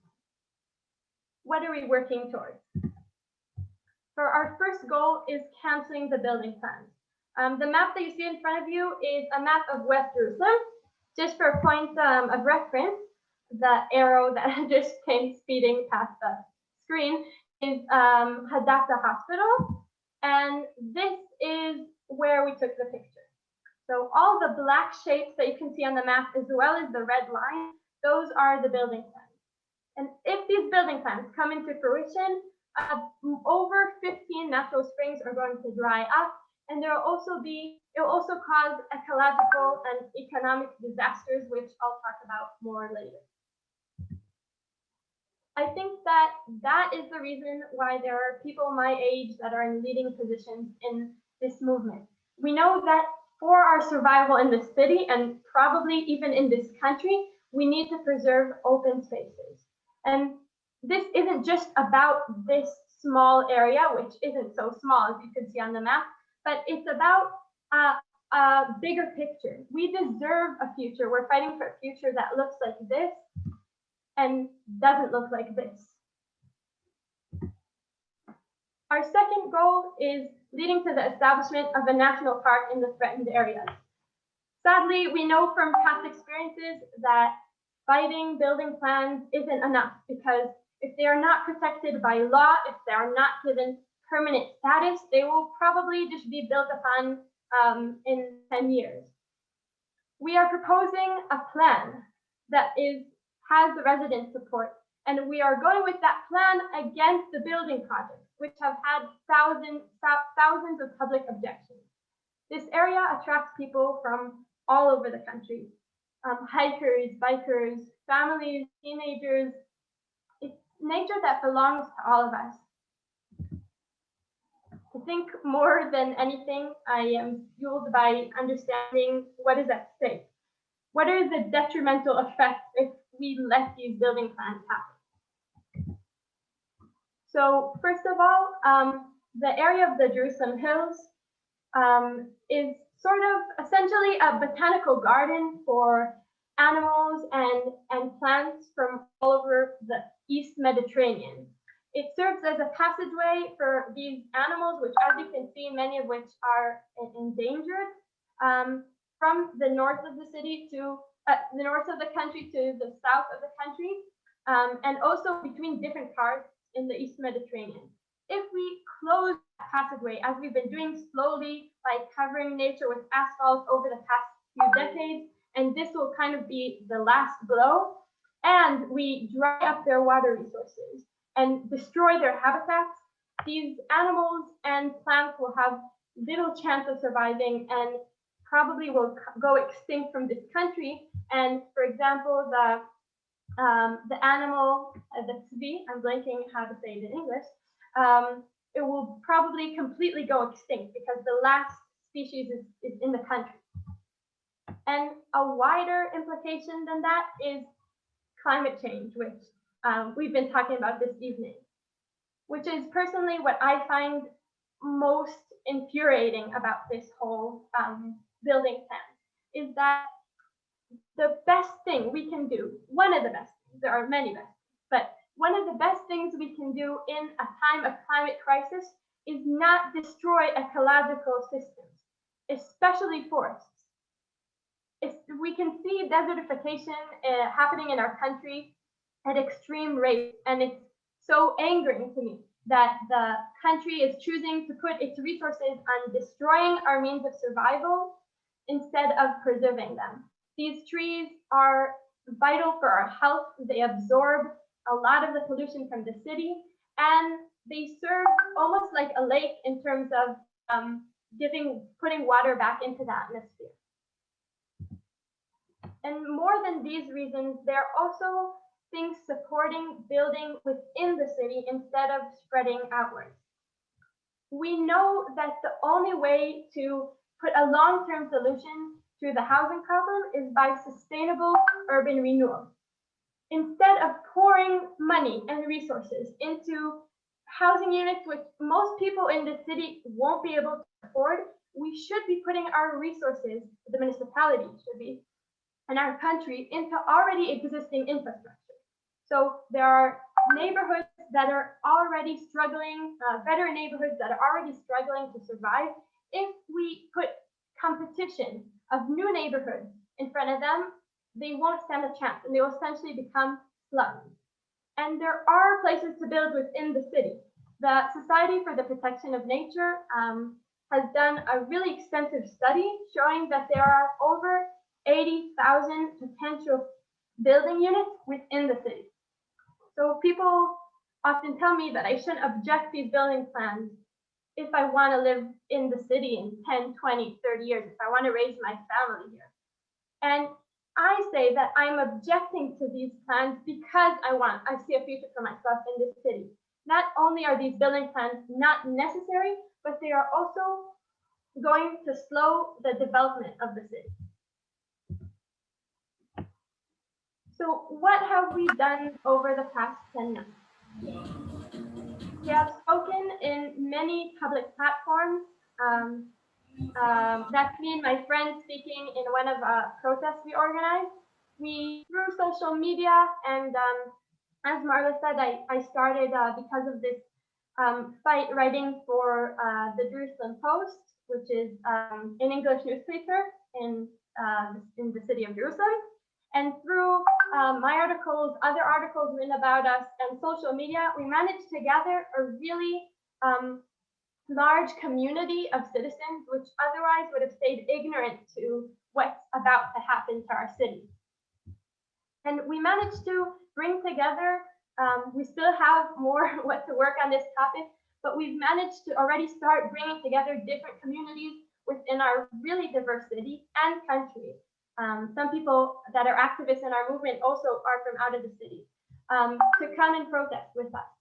What are we working towards? So our first goal is canceling the building plans. Um, the map that you see in front of you is a map of West Jerusalem. Just for a point um, of reference, the arrow that (laughs) just came speeding past the screen is um, Hadassah Hospital. And this is where we took the picture. So all the black shapes that you can see on the map, as well as the red line, those are the building plans. And if these building plans come into fruition, uh, over 15 natural springs are going to dry up, and there will also be, it will also cause ecological and economic disasters, which I'll talk about more later. I think that that is the reason why there are people my age that are in leading positions in this movement. We know that for our survival in this city and probably even in this country, we need to preserve open spaces. And this isn't just about this small area, which isn't so small as you can see on the map, but it's about a, a bigger picture. We deserve a future. We're fighting for a future that looks like this and doesn't look like this. Our second goal is leading to the establishment of a national park in the threatened areas. Sadly, we know from past experiences that fighting building plans isn't enough because if they are not protected by law, if they are not given permanent status, they will probably just be built upon um, in 10 years. We are proposing a plan that is has the resident support And we are going with that plan against the building projects, which have had thousands, thousands of public objections. This area attracts people from all over the country. Um, hikers, bikers, families, teenagers. It's nature that belongs to all of us. I think more than anything, I am fueled by understanding what is at stake. What are the detrimental effects if we let these building plans happen? So first of all, um, the area of the Jerusalem Hills um, is sort of essentially a botanical garden for animals and, and plants from all over the East Mediterranean. It serves as a passageway for these animals, which as you can see, many of which are endangered, um, from the north of the city to uh, the north of the country to the south of the country, um, and also between different parts in the East Mediterranean. If we close that passageway, as we've been doing slowly by covering nature with asphalt over the past few decades, and this will kind of be the last blow, and we dry up their water resources and destroy their habitats, these animals and plants will have little chance of surviving and probably will go extinct from this country. And for example, the um, the animal, uh, the tzvi, I'm blanking how to say it in English, um, it will probably completely go extinct because the last species is, is in the country. And a wider implication than that is climate change, which um, we've been talking about this evening, which is personally what I find most infuriating about this whole um, building plan, is that the best thing we can do, one of the best there are many best, but one of the best things we can do in a time of climate crisis is not destroy ecological systems, especially forests. We can see desertification uh, happening in our country at extreme rates, and it's so angering to me that the country is choosing to put its resources on destroying our means of survival instead of preserving them. These trees are vital for our health. They absorb a lot of the pollution from the city, and they serve almost like a lake in terms of um, giving, putting water back into the atmosphere. And more than these reasons, they're also things supporting building within the city instead of spreading outwards. We know that the only way to put a long-term solution the housing problem is by sustainable urban renewal instead of pouring money and resources into housing units which most people in the city won't be able to afford, we should be putting our resources, the municipality should be, and our country into already existing infrastructure. So there are neighborhoods that are already struggling, uh, better neighborhoods that are already struggling to survive. If we put competition of new neighborhoods in front of them, they won't stand a chance and they will essentially become slums. And there are places to build within the city. The Society for the Protection of Nature um, has done a really extensive study showing that there are over 80,000 potential building units within the city. So people often tell me that I shouldn't object these building plans if I want to live in the city in 10, 20, 30 years, if I want to raise my family here. And I say that I'm objecting to these plans because I want, I see a future for myself in this city. Not only are these building plans not necessary, but they are also going to slow the development of the city. So what have we done over the past 10 months? We have spoken in many public platforms um, um, that's me and my friends speaking in one of uh, protests we organized. We through social media and um, as Marla said, I, I started uh, because of this um, fight writing for uh, the Jerusalem Post, which is um, an English newspaper in uh, in the city of Jerusalem. And through um, my articles, other articles written about us, and social media, we managed to gather a really um, large community of citizens, which otherwise would have stayed ignorant to what's about to happen to our city. And we managed to bring together Um, we still have more (laughs) what to work on this topic, but we've managed to already start bringing together different communities within our really diverse city and country. Um, some people that are activists in our movement also are from out of the city um, to come and protest with us.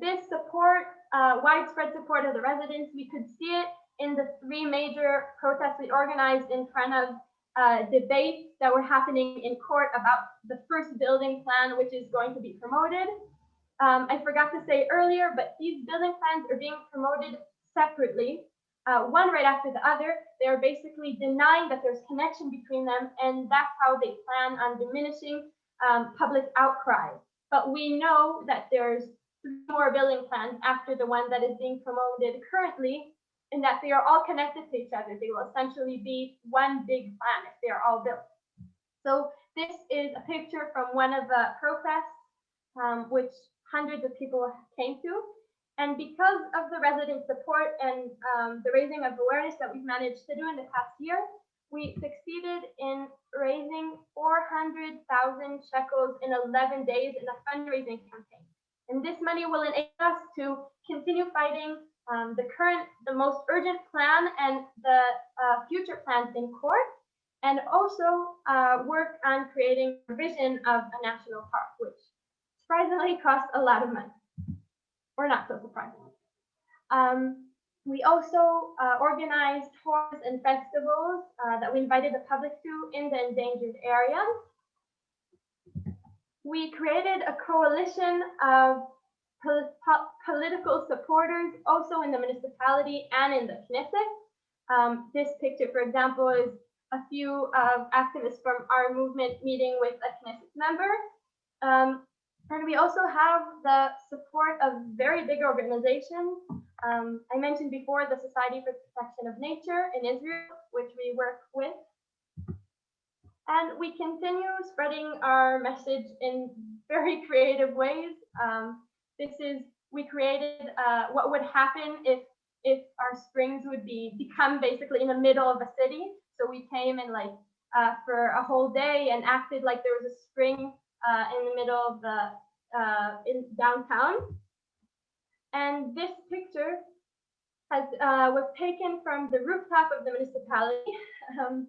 This support, uh, widespread support of the residents, we could see it in the three major protests we organized in front of uh, debates that were happening in court about the first building plan, which is going to be promoted. Um, I forgot to say earlier, but these building plans are being promoted separately, uh, one right after the other. They are basically denying that there's connection between them, and that's how they plan on diminishing um, public outcry. But we know that there's more building plans after the one that is being promoted currently, and that they are all connected to each other. They will essentially be one big plan if they are all built. So this is a picture from one of the protests, um, which hundreds of people came to. And because of the resident support and um, the raising of awareness that we've managed to do in the past year, we succeeded in raising 400,000 shekels in 11 days in a fundraising campaign. And this money will enable us to continue fighting um, the current, the most urgent plan and the uh, future plans in court, and also uh, work on creating a vision of a national park, which surprisingly costs a lot of money, or not so surprisingly. Um, we also uh, organized tours and festivals uh, that we invited the public to in the endangered areas. We created a coalition of pol po political supporters also in the municipality and in the Knesset. Um, this picture, for example, is a few uh, activists from our movement meeting with a Knesset member. Um, and we also have the support of very big organizations. Um, I mentioned before the Society for Protection of Nature in Israel, which we work with. And we continue spreading our message in very (laughs) creative ways. Um, this is, we created uh, what would happen if if our springs would be become basically in the middle of a city. So we came and like uh, for a whole day and acted like there was a spring uh, in the middle of the uh, in downtown. And this picture has uh, was taken from the rooftop of the municipality. (laughs) Um,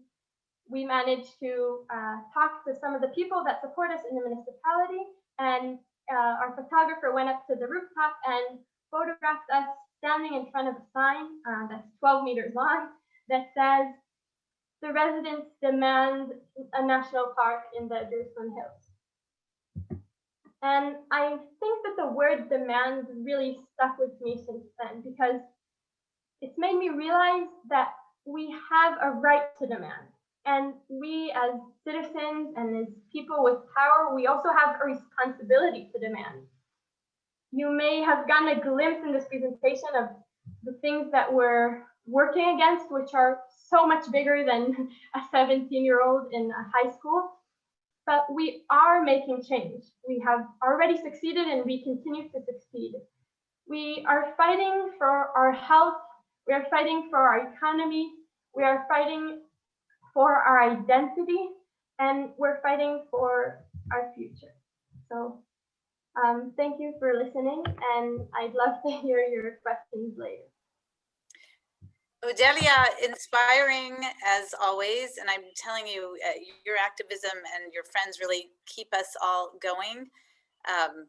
we managed to uh, talk to some of the people that support us in the municipality, and uh, our photographer went up to the rooftop and photographed us standing in front of a sign uh, that's 12 meters long that says, the residents demand a national park in the Jerusalem Hills. And I think that the word demand really stuck with me since then because it's made me realize that we have a right to demand. And we as citizens and as people with power, we also have a responsibility to demand you may have gotten a glimpse in this presentation of the things that we're working against, which are so much bigger than (laughs) a 17 year old in a high school. But we are making change. We have already succeeded and we continue to succeed. We are fighting for our health. We are fighting for our economy. We are fighting for our identity and we're fighting for our future. So um, thank you for listening, and I'd love to hear your questions later. Odelia, inspiring as always, and I'm telling you, uh, your activism and your friends really keep us all going. Um,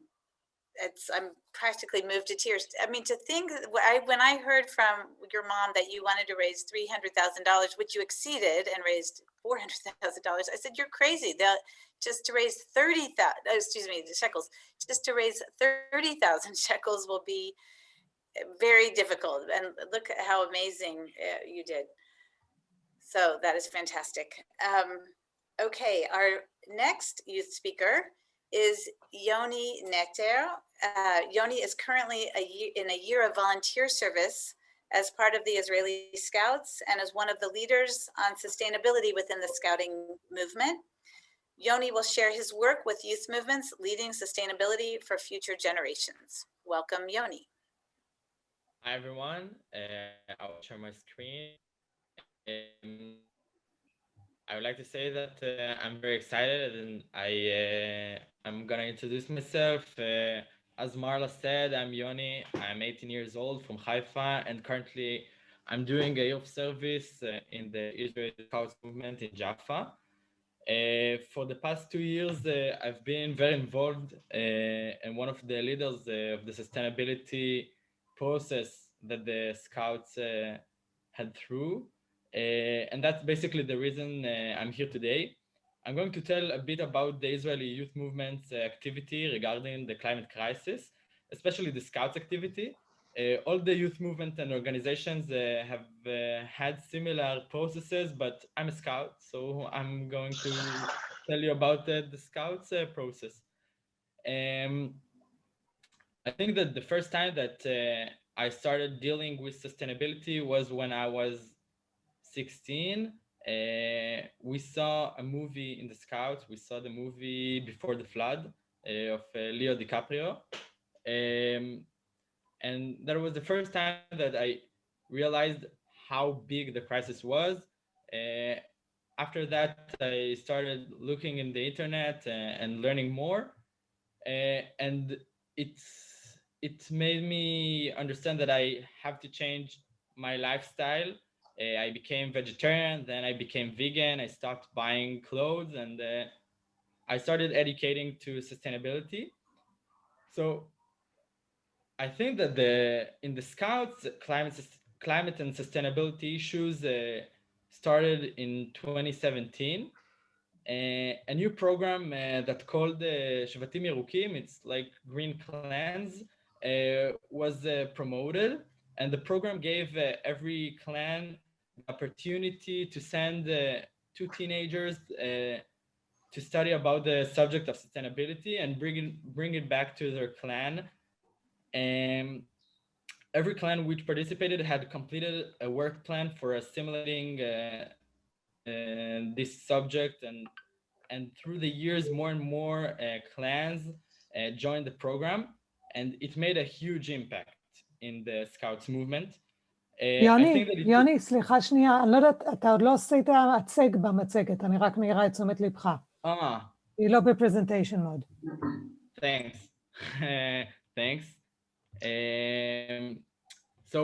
it's I'm practically moved to tears. I mean, to think I when I heard from your mom that you wanted to raise three hundred thousand dollars, which you exceeded and raised four hundred thousand dollars, I said you're crazy. That just to raise thirty thousand, excuse me, the shekels, just to raise thirty thousand (laughs) shekels will be very difficult. And look at how amazing uh, you did. So that is fantastic. Um, okay, our next youth speaker is Yoni Neter. Uh, Yoni is currently a year, in a year of volunteer service as part of the Israeli Scouts and as one of the leaders on sustainability within the Scouting movement. Yoni will share his work with youth movements leading sustainability for future generations. Welcome, Yoni. Hi, everyone. Uh, I'll share my screen. Um, I would like to say that uh, I'm very excited and I uh, I'm gonna introduce myself. Uh, as Marla said, I'm Yoni. I'm 18 years old from Haifa and currently I'm doing a youth service uh, in the Israeli Scouts movement in Jaffa. Uh, for the past two years, uh, I've been very involved uh, and one of the leaders uh, of the sustainability process that the Scouts uh, had through. Uh, and that's basically the reason uh, I'm here today. I'm going to tell a bit about the Israeli youth movement's activity regarding the climate crisis, especially the Scouts activity. Uh, all the youth movement and organizations uh, have uh, had similar processes, but I'm a scout, so I'm going to tell you about the, Scouts process. Um, I think that the first time that uh, I started dealing with sustainability was when I was 16. Uh, we saw a movie in the Scouts. We saw the movie Before the Flood uh, of uh, Leo DiCaprio. Um, and that was the first time that I realized how big the crisis was. Uh, after that, I started looking in the internet uh, and learning more. And it's it made me understand that I have to change my lifestyle. Uh, I became vegetarian, then I became vegan. I stopped buying clothes and uh, I started educating to sustainability. So I think that the in the Scouts, climate climate and sustainability issues uh, started in 2017. Uh, a new program uh, that called uh, Shvatim Yerukim, it's like green clans, was uh, promoted. And the program gave uh, every clan opportunity to send uh, two teenagers uh, to study about the subject of sustainability and bring it, bring it back to their clan and every clan which participated had completed a work plan for assimilating uh, uh, this subject and and through the years more and more uh, clans uh, joined the program and it made a huge impact in the scouts movement. Uh, I יוני, think that it- יוני, סליחה שנייה, אני לא יודעת, אתה עוד לא עשית הצג במצגת, אני רק מעירה את תשומת לבך. Ah, היא לא בפרזנטיישן מוד. thanks. (laughs) thanks. Um, so,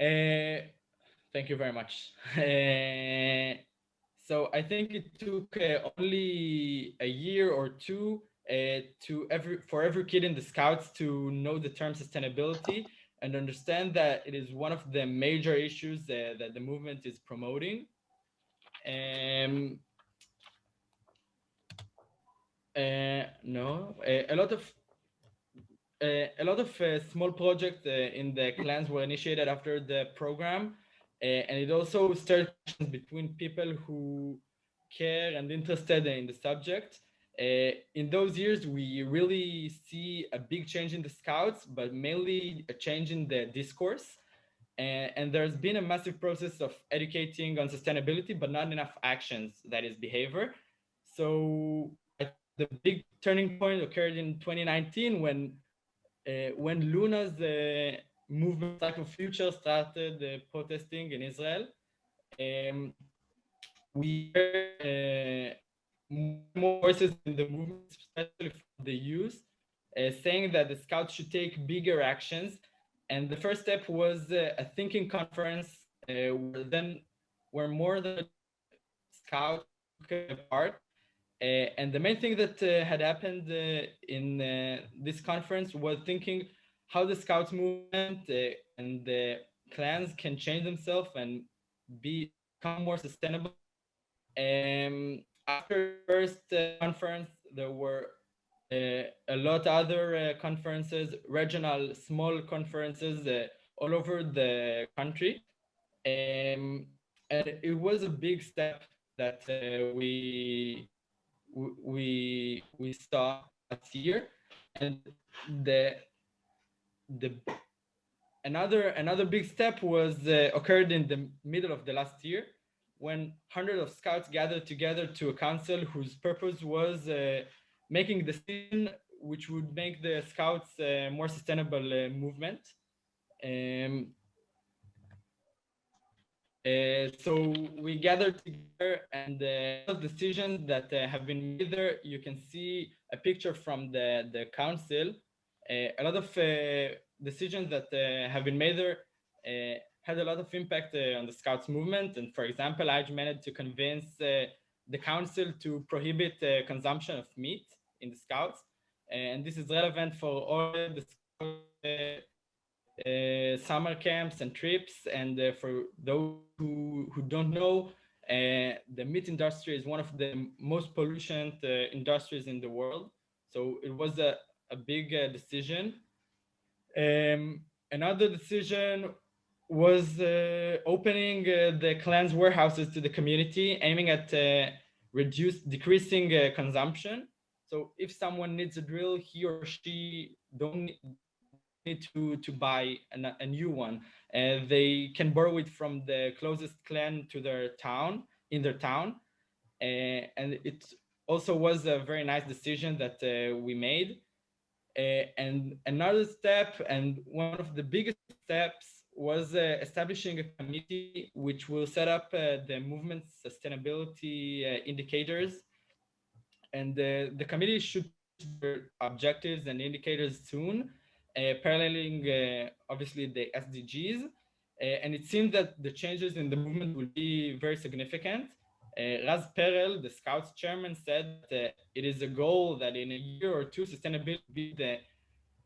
uh, thank you very much. Uh, so I think it took uh, only a year or two uh, to every for every kid in the Scouts to know the term sustainability and understand that it is one of the major issues uh, that the movement is promoting. Um, uh, no, a, a lot of uh, a lot of uh, small projects uh, in the clans were initiated after the program, uh, and it also started between people who care and interested in the subject. Uh, in those years, we really see a big change in the scouts, but mainly a change in the discourse. Uh, and there's been a massive process of educating on sustainability, but not enough actions, that is behavior. So the big turning point occurred in 2019 when uh, when Luna's uh, movement Cycle Future started protesting in Israel. Um, we heard voices in the movement, especially for the youth, uh, saying that the scouts should take bigger actions. And the first step was uh, a thinking conference uh, where then where more than scouts took part uh, and the main thing that uh, had happened uh, in this conference was thinking how the Scouts movement and the clans can change themselves and be, become more sustainable. Um, after first uh, conference, there were a lot other conferences, regional small conferences all over the country. Um, and it was a big step that we we we saw last year and the the another another big step was uh, occurred in the middle of the last year when hundreds of scouts gathered together to a council whose purpose was uh, making the decision which would make the scouts uh, more sustainable movement um, Uh, so we gathered together and the decisions that uh, have been made there, you can see a picture from the, the council. Uh, a lot of uh, decisions that uh, have been made there uh, had a lot of impact on the Scouts movement. And for example, I managed to convince the council to prohibit the consumption of meat in the Scouts. And this is relevant for all the uh, summer camps and trips. And uh, for those who, who don't know, uh, the meat industry is one of the most pollutant industries in the world. So it was a, a big decision. Um, another decision was uh, opening uh, the clan's warehouses to the community, aiming at uh, reduce decreasing consumption. So if someone needs a drill, he or she don't need to to buy an, a new one. And they can borrow it from the closest clan to their town in their town. Uh, and it also was a very nice decision that uh, we made. Uh, and another step and one of the biggest steps was uh, establishing a committee which will set up uh, the movement sustainability uh, indicators and the committee should objectives and indicators soon uh, paralleling uh, obviously the SDGs. Uh, and it seems that the changes in the movement will be very significant. Raz Perel, the Scouts chairman, said that it is a goal that in a year or two, sustainability be the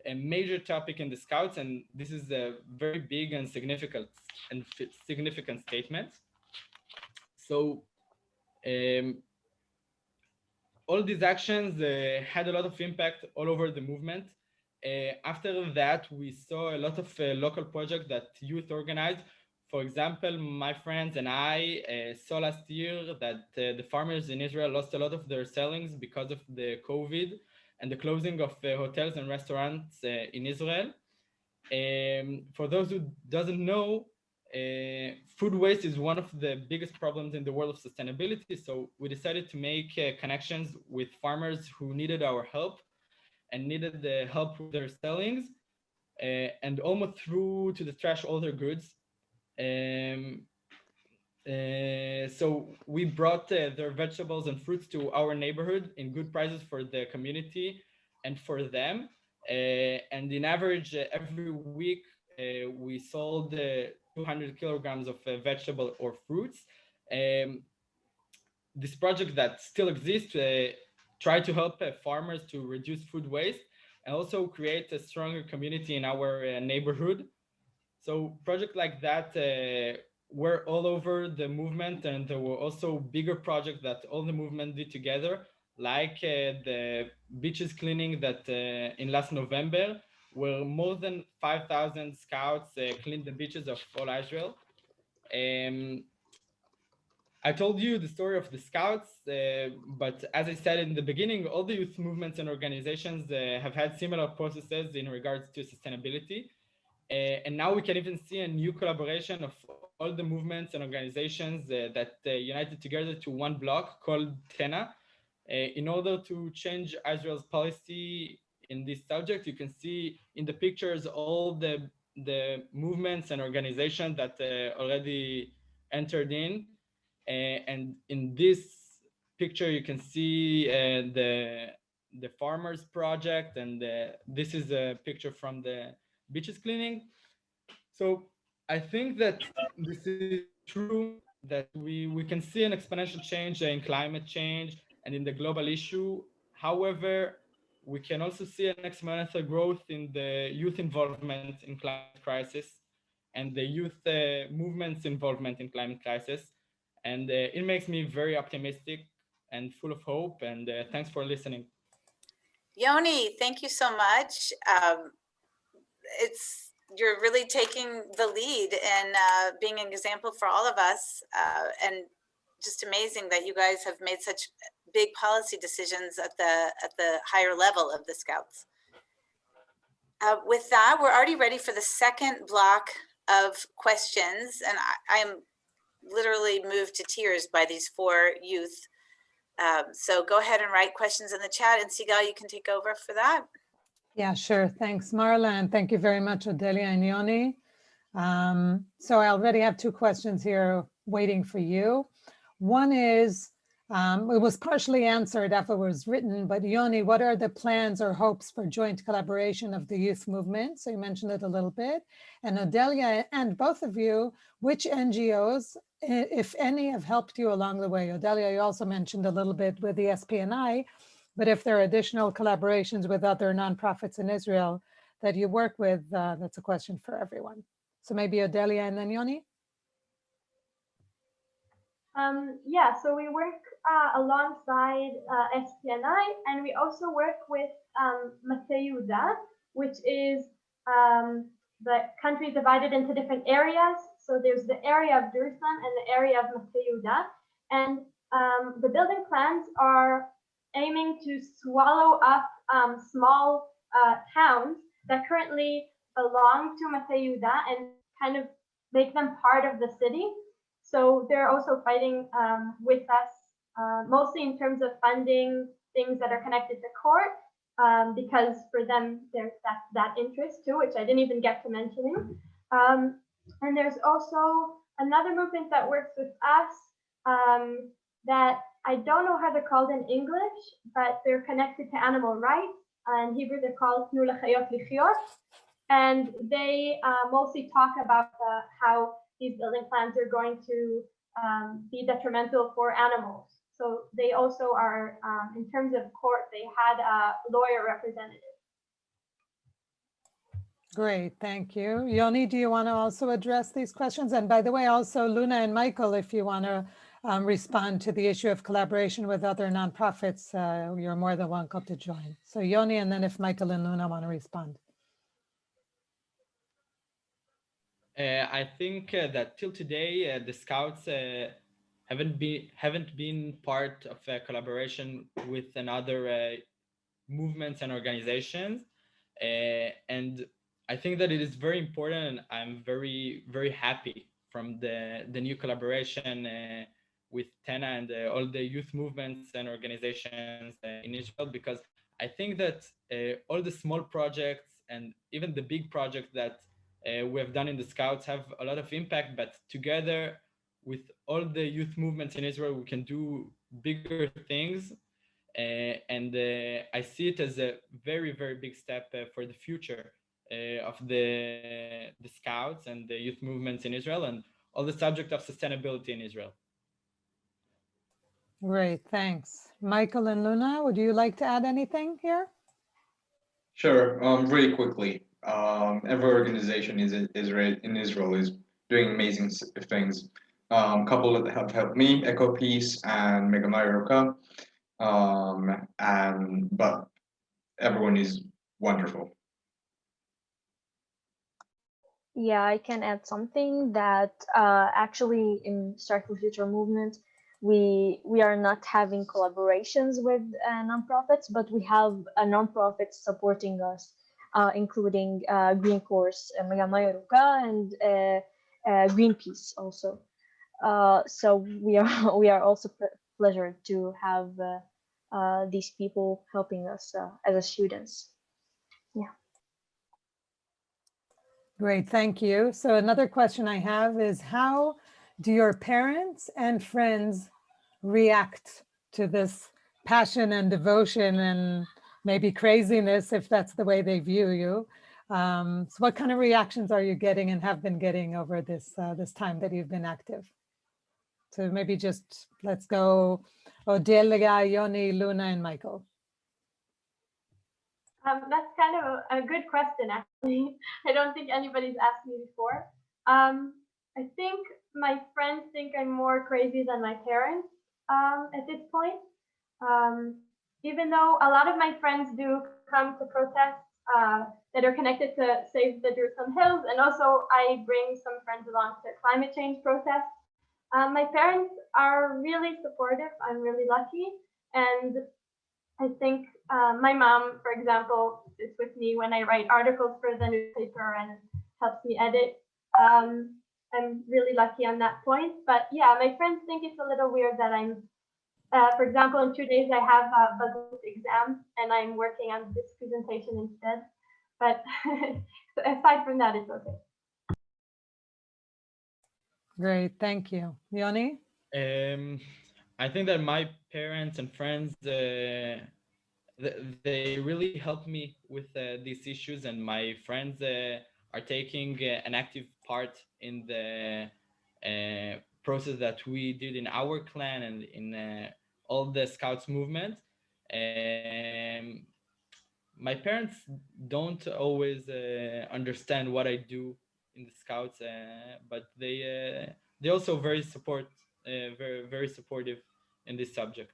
a major topic in the Scouts, and this is a very big and significant and significant statement. So, um, all these actions uh, had a lot of impact all over the movement. Uh, after that, we saw a lot of uh, local projects that youth organized. For example, my friends and I uh, saw last year that the farmers in Israel lost a lot of their sellings because of the COVID and the closing of hotels and restaurants in Israel. Um, for those who doesn't know, uh, food waste is one of the biggest problems in the world of sustainability. So we decided to make uh, connections with farmers who needed our help and needed the help with their sellings uh, and almost threw to the trash all their goods. Um, uh, so we brought uh, their vegetables and fruits to our neighborhood in good prices for the community and for them. Uh, and in average, uh, every week, uh, we sold 200 kilograms of vegetable or fruits. Um, this project that still exists try to help uh, farmers to reduce food waste and also create a stronger community in our uh, neighborhood. So project like that uh, were all over the movement and there were also bigger projects that all the movement did together, like uh, the beaches cleaning that uh, in last November, where more than 5,000 scouts uh, cleaned the beaches of all Israel. Um, I told you the story of the Scouts, uh, but as I said in the beginning, all the youth movements and organizations uh, have had similar processes in regards to sustainability. Uh, and now we can even see a new collaboration of all the movements and organizations uh, that uh, united together to one block called TENA. Uh, in order to change Israel's policy in this subject, you can see in the pictures all the, the movements and organizations that already entered in. Uh, and in this picture, you can see uh, the the farmers project, and uh, this is a picture from the beaches cleaning. So I think that this is true that we, we can see an exponential change in climate change and in the global issue. However, we can also see an exponential growth in the youth involvement in climate crisis and the youth uh, movements involvement in climate crisis. And uh, it makes me very optimistic and full of hope. And uh, thanks for listening. Yoni, thank you so much. Um, it's you're really taking the lead and uh, being an example for all of us. Uh, and just amazing that you guys have made such big policy decisions at the at the higher level of the Scouts. Uh, with that, we're already ready for the second block of questions, and I, am literally moved to tears by these four youth. Um, so go ahead and write questions in the chat and Sigal, you can take over for that. Yeah, sure. Thanks, Marla. And thank you very much, Odelia and Yoni. Um, so I already have two questions here waiting for you. One is, um, it was partially answered after it was written, but Yoni, what are the plans or hopes for joint collaboration of the youth movement? So you mentioned it a little bit. And Odelia and both of you, which NGOs, if any, have helped you along the way? Odelia, you also mentioned a little bit with the SPNI, but if there are additional collaborations with other nonprofits in Israel that you work with, uh, that's a question for everyone. So maybe Odelia and then Yoni? Um, yeah, so we work uh, alongside uh, SPNI and we also work with um, which is um, the country divided into different areas. So there's the area of Jerusalem and the area of Mate Yehuda. And um, the building plans are aiming to swallow up um, small uh, towns that currently belong to Mate Yehuda and kind of make them part of the city. So they're also fighting um, with us, uh, mostly in terms of funding things that are connected to court, um, because for them there's that that interest too, which I didn't even get to mentioning. Um, and there's also another movement that works with us um, that I don't know how they're called in English, but they're connected to animal rights. Uh, in Hebrew, they're called Tnu L'Chayot Lichiot. And they uh, mostly talk about uh, how these building plans are going to um, be detrimental for animals. So they also are, um, in terms of court, they had a lawyer representative. Great, thank you. Yoni, do you want to also address these questions? And by the way, also Luna and Michael, if you want to um, respond to the issue of collaboration with other nonprofits, uh, you're more than welcome to join. So Yoni, and then if Michael and Luna want to respond. Uh, I think uh, that till today, uh, the scouts uh, haven't been haven't been part of a collaboration with another uh, movements and organizations, Uh, and I think that it is very important. I'm very very happy from the the new collaboration with TENA and uh, all the youth movements and organizations uh, in Israel because I think that uh, all the small projects and even the big projects that uh, we have done in the Scouts have a lot of impact, but together with all the youth movements in Israel, we can do bigger things. Uh, and uh, I see it as a very, very big step for the future of the, the Scouts and the youth movements in Israel and all the subject of sustainability in Israel. Great, thanks. Michael and Luna, would you like to add anything here? Sure, um, really quickly. Um, every organization is Israel in Israel is doing amazing s- things. Um, couple that have helped me, EcoPeace and Megamai Roka. Um, and but everyone is wonderful. Yeah, I can add something that uh, actually in Start for Future movement, we we are not having collaborations with uh, nonprofits, but we have a nonprofit supporting us, uh, including uh, Green Course, uh, Megamai Ruka, and uh, uh, Greenpeace also. Uh, so we are (laughs) we are also ple- pleasured to have these people helping us as a students. Great, thank you. So another question I have is how do your parents and friends react to this passion and devotion and maybe craziness if that's the way they view you? Um, so what kind of reactions are you getting and have been getting over this uh, this time that you've been active? So maybe just let's go Odelia, Yoni, Luna, and Michael. Um, that's kind of a, a good question, actually. (laughs) I don't think anybody's asked me before. Um, I think my friends think I'm more crazy than my parents um, at this point. Um, even though a lot of my friends do come to protests uh, that are connected to Save the Jerusalem Hills, and also I bring some friends along to climate change protests. Um, my parents are really supportive. I'm really lucky. And I think uh, my mom, for example, is with me when I write articles for the newspaper and helps me edit. Um, I'm really lucky on that point. But yeah, my friends think it's a little weird that I'm, uh, for example, in two days I have a Bagrut exam and I'm working on this presentation instead. But (laughs) aside from that, it's okay. Great, thank you. Yoni? Um, I think that my parents and friends, uh, they really helped me with uh, these issues, and my friends uh, are taking uh, an active part in the uh, process that we did in our clan and in uh, all the Scouts movement. Um, my parents don't always uh, understand what I do in the Scouts, uh, but they uh, they also very support uh, very very supportive in this subject.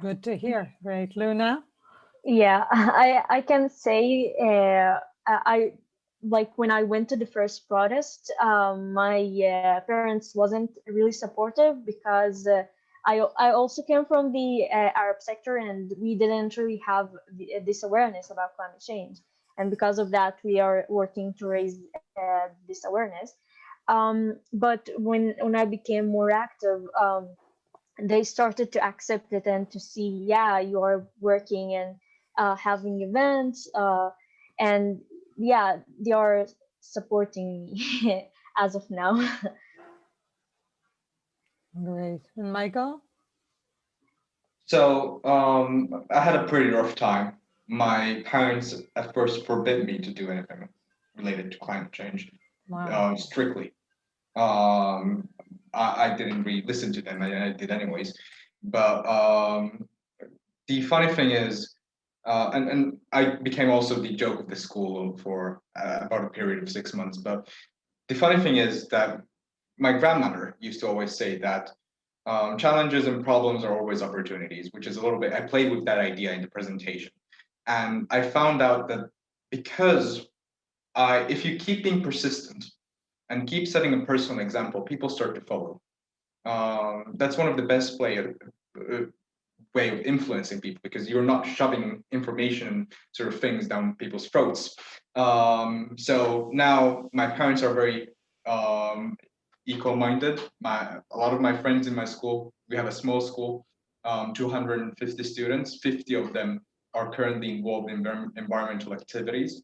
Good to hear. Great. Luna? Yeah, (laughs) I I can say uh, I like when I went to the first protest, um, my uh, parents wasn't really supportive because uh, I I also came from the uh, Arab sector and we didn't really have the, this awareness about climate change, and because of that, we are working to raise uh, this awareness. Um, but when when I became more active. Um, they started to accept it and to see, yeah, you are working and uh, having events, uh, and yeah, they are supporting me (laughs) as of now. Great. And Michael? So um, I had a pretty rough time. My parents at first forbid me to do anything related to climate change Wow. uh, strictly. Um, I, I didn't really listen to them. I, I did anyways. But um, the funny thing is, uh, and and I became also the joke of the school for uh, about a period of six months. But the funny thing is that my grandmother used to always say that um, challenges and problems are always opportunities, which is a little bit. I played with that idea in the presentation, and I found out that because I, if you keep being persistent and keep setting a personal example, people start to follow. Um, that's one of the best of, uh, way of influencing people because you're not shoving information sort of things down people's throats. Um, so now my parents are very um, equal-minded. My a lot of my friends in my school, we have a small school, um, 250 students. 50 of them are currently involved in environmental activities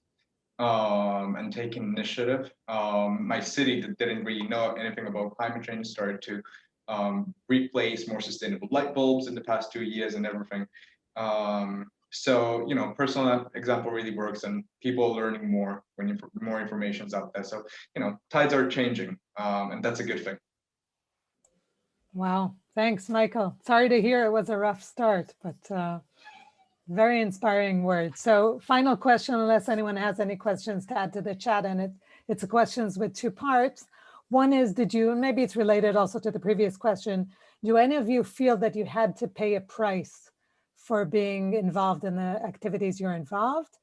um, and taking initiative. Um, my city that didn't really know anything about climate change started to um, replace more sustainable light bulbs in the past two years and everything. Um, so you know, personal example really works, and people are learning more when you, more information's out there. So you know, tides are changing, um, and that's a good thing. Wow. Thanks, Michael. Sorry to hear it was a rough start, but uh, very inspiring words. So final question, unless anyone has any questions to add to the chat, and it, it's a questions with two parts. One is, did you, and maybe it's related also to the previous question, do any of you feel that you had to pay a price for being involved in the activities you're involved?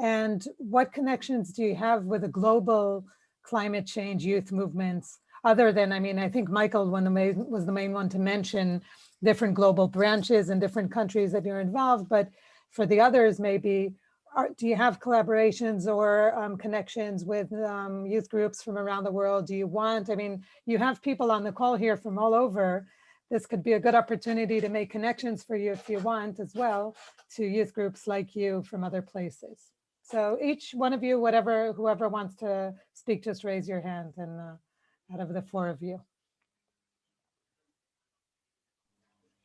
And what connections do you have with the global climate change youth movements? Other than, I mean, I think Michael one the main, was the main one to mention different global branches and different countries that you're involved, but for the others, maybe, are, do you have collaborations or um, connections with um, youth groups from around the world? Do you want, I mean, you have people on the call here from all over. This could be a good opportunity to make connections for you if you want as well to youth groups like you from other places. So each one of you, whatever, whoever wants to speak, just raise your hand and uh, out of the four of you.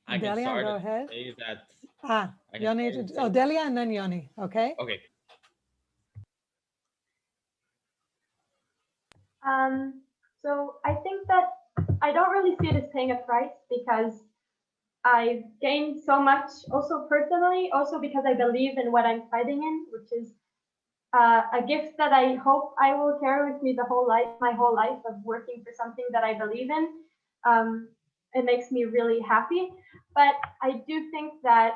I can Delia, start go ahead. say that. Ah, I can Yoni, start oh, Delia and then Yoni, okay? Okay. Um, so I think that I don't really see it as paying a price because I've gained so much also personally, also because I believe in what I'm fighting in, which is uh, a gift that I hope I will carry with me the whole life, my whole life of working for something that I believe in. Um, it makes me really happy. But I do think that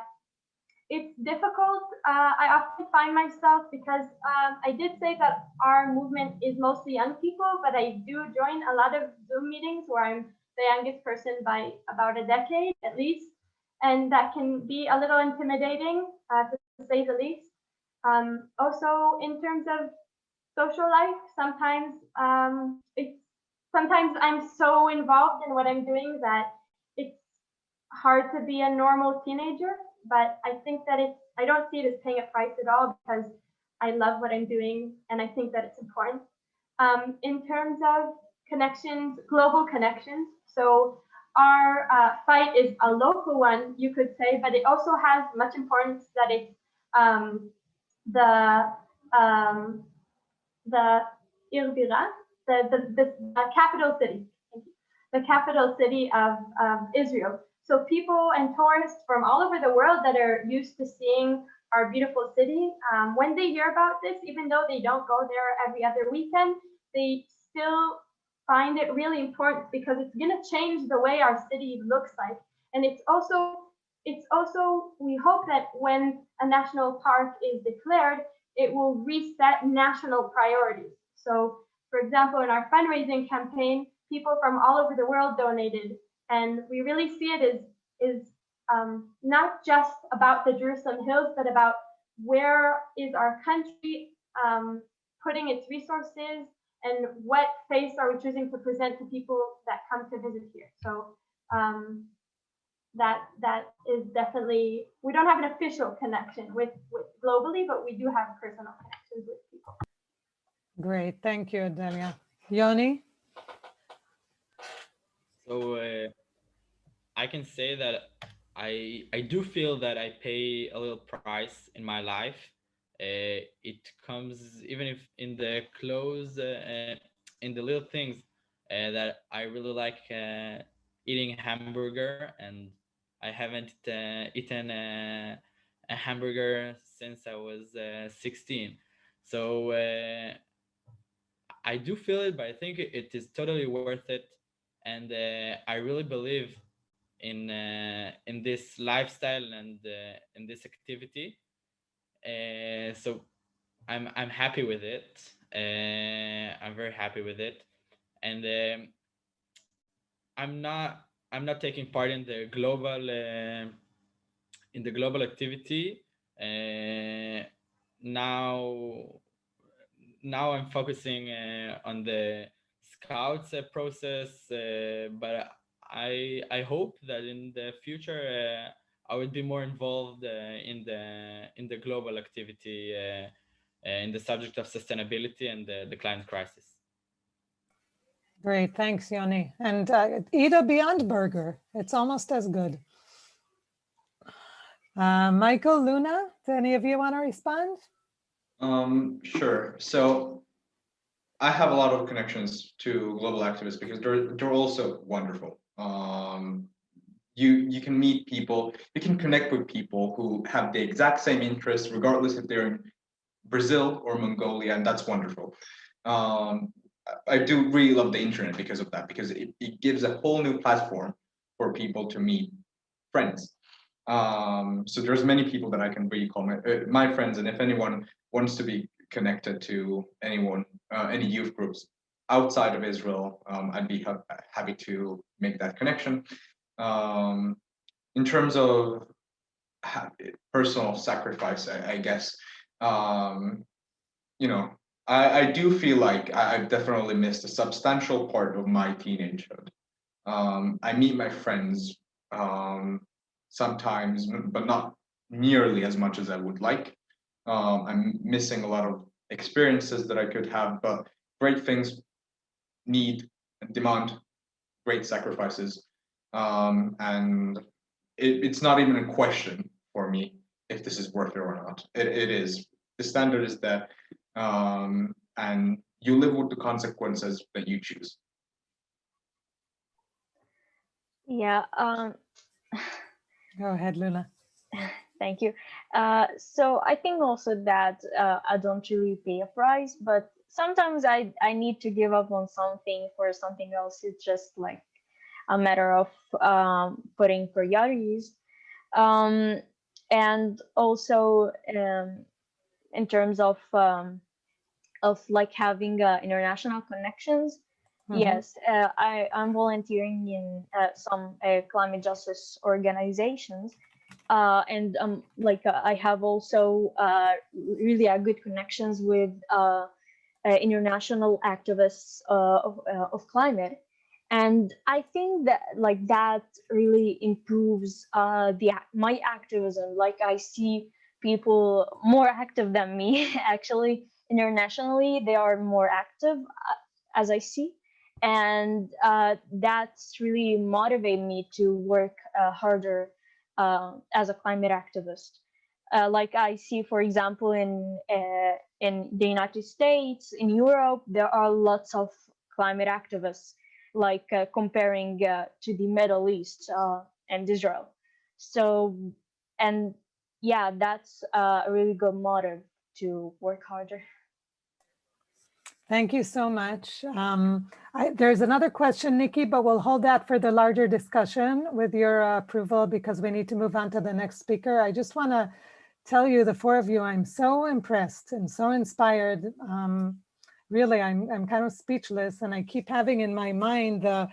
it's difficult. Uh, I often find myself because um, I did say that our movement is mostly young people, but I do join a lot of Zoom meetings where I'm the youngest person by about a decade at least, and that can be a little intimidating uh, to say the least. Um, also, in terms of social life, sometimes um, it's sometimes I'm so involved in what I'm doing that it's hard to be a normal teenager but I think that it's I don't see it as paying a price at all because I love what I'm doing and I think that it's important. um, in terms of connections, global connections. So our uh, fight is a local one, you could say, but it also has much importance that it's um, the um, the Irbira, the, the, the, the capital city, the capital city of, of Israel. So people and tourists from all over the world that are used to seeing our beautiful city, um, when they hear about this, even though they don't go there every other weekend, they still find it really important because it's going to change the way our city looks like. And it's also, it's also, we hope that when a national park is declared, it will reset national priorities. So for example, in our fundraising campaign, people from all over the world donated. And we really see it as, is um, not just about the Jerusalem Hills, but about where is our country um, putting its resources and what face are we choosing to present to people that come to visit here. So um, that that is definitely, we don't have an official connection with, with globally, but we do have personal connections with people. Great, thank you, Delia. Yoni? So uh, I can say that I I do feel that I pay a little price in my life. Uh, it comes even if in the clothes, uh, in the little things uh, that I really like uh, eating hamburger, and I haven't uh, eaten a, hamburger since I was uh, 16. So uh, I do feel it, but I think it is totally worth it and uh, I really believe in uh, in this lifestyle and uh, in this activity. So I'm I'm happy with it. I'm very happy with it, and um, I'm not I'm not taking part in the global uh, in the global activity uh, now. Now I'm focusing uh, on the scouts uh, process, uh, but I I hope that in the future uh, I would be more involved uh, in the in the global activity uh, uh, in the subject of sustainability and the, the climate crisis. Great, thanks, Yoni. And uh, eat a Beyond Burger. It's almost as good. Uh, Michael, Luna, do any of you want to respond? Um, sure. So I have a lot of connections to global activists because they're they're also wonderful. Um, you you can meet people, you can connect with people who have the exact same interests, regardless if they're in Brazil or Mongolia, and that's wonderful. Um, I do really love the internet because of that, because it, it gives a whole new platform for people to meet friends. Um, so there's many people that I can really call my uh, my friends, and if anyone wants to be connected to anyone, uh, any youth groups outside of Israel, um, I'd be ha happy to make that connection. Um, in terms of personal sacrifice, I, I guess, um, you know, I, I do feel like I've definitely missed a substantial part of my teenagehood. Um, I meet my friends um, sometimes, but not nearly as much as I would like. Um, I'm missing a lot of experiences that I could have, but great things need and demand great sacrifices. Um, and it, it's not even a question for me if this is worth it or not. It, it is. The standard is that, um, and you live with the consequences that you choose. Yeah, um, Go ahead, Luna. (laughs) thank you. Uh, so I think also that uh, I don't really pay a price, but sometimes I, I need to give up on something for something else. It's just like a matter of um, putting priorities. Um, and also um, in terms of um, of like having uh, international connections, Mhm. Yes, uh, I, I'm volunteering in uh, some uh, climate justice organizations. Uh, and um, like uh, I have also uh, really good connections with uh, uh, international activists uh, of, of climate. And I think that like that really improves the my activism. Like I see people more active than me (laughs) actually internationally, they are more active, as I see. And uh, that's really motivated me to work uh, harder uh, as a climate activist. Uh, like I see, for example, in uh, in the United States, in Europe, there are lots of climate activists, like uh, comparing uh, to the Middle East uh, and Israel. So, and yeah, that's a really good motive to work harder. Thank you so much. Um, I, there's another question, Nikki, but we'll hold that for the larger discussion with your uh, approval because we need to move on to the next speaker. I just want to tell you, the four of you, I'm so impressed and so inspired. Um, really, I'm, I'm kind of speechless and I keep having in my mind the,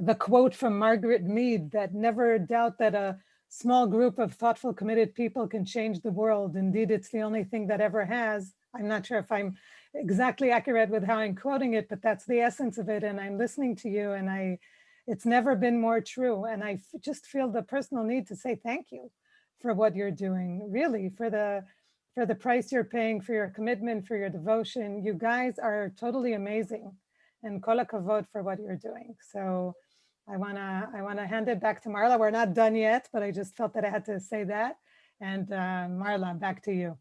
the quote from Margaret Mead that never doubt that a small group of thoughtful, committed people can change the world. Indeed, it's the only thing that ever has. I'm not sure if I'm exactly accurate with how I'm quoting it, but that's the essence of it. And I'm listening to you and I, it's never been more true. And I just feel the personal need to say thank you for what you're doing, really for the, for the price you're paying, for your commitment, for your devotion. You guys are totally amazing and kol hakavod for what you're doing. So I wanna, I wanna hand it back to Marla. We're not done yet, but I just felt that I had to say that. And uh, Marla, back to you.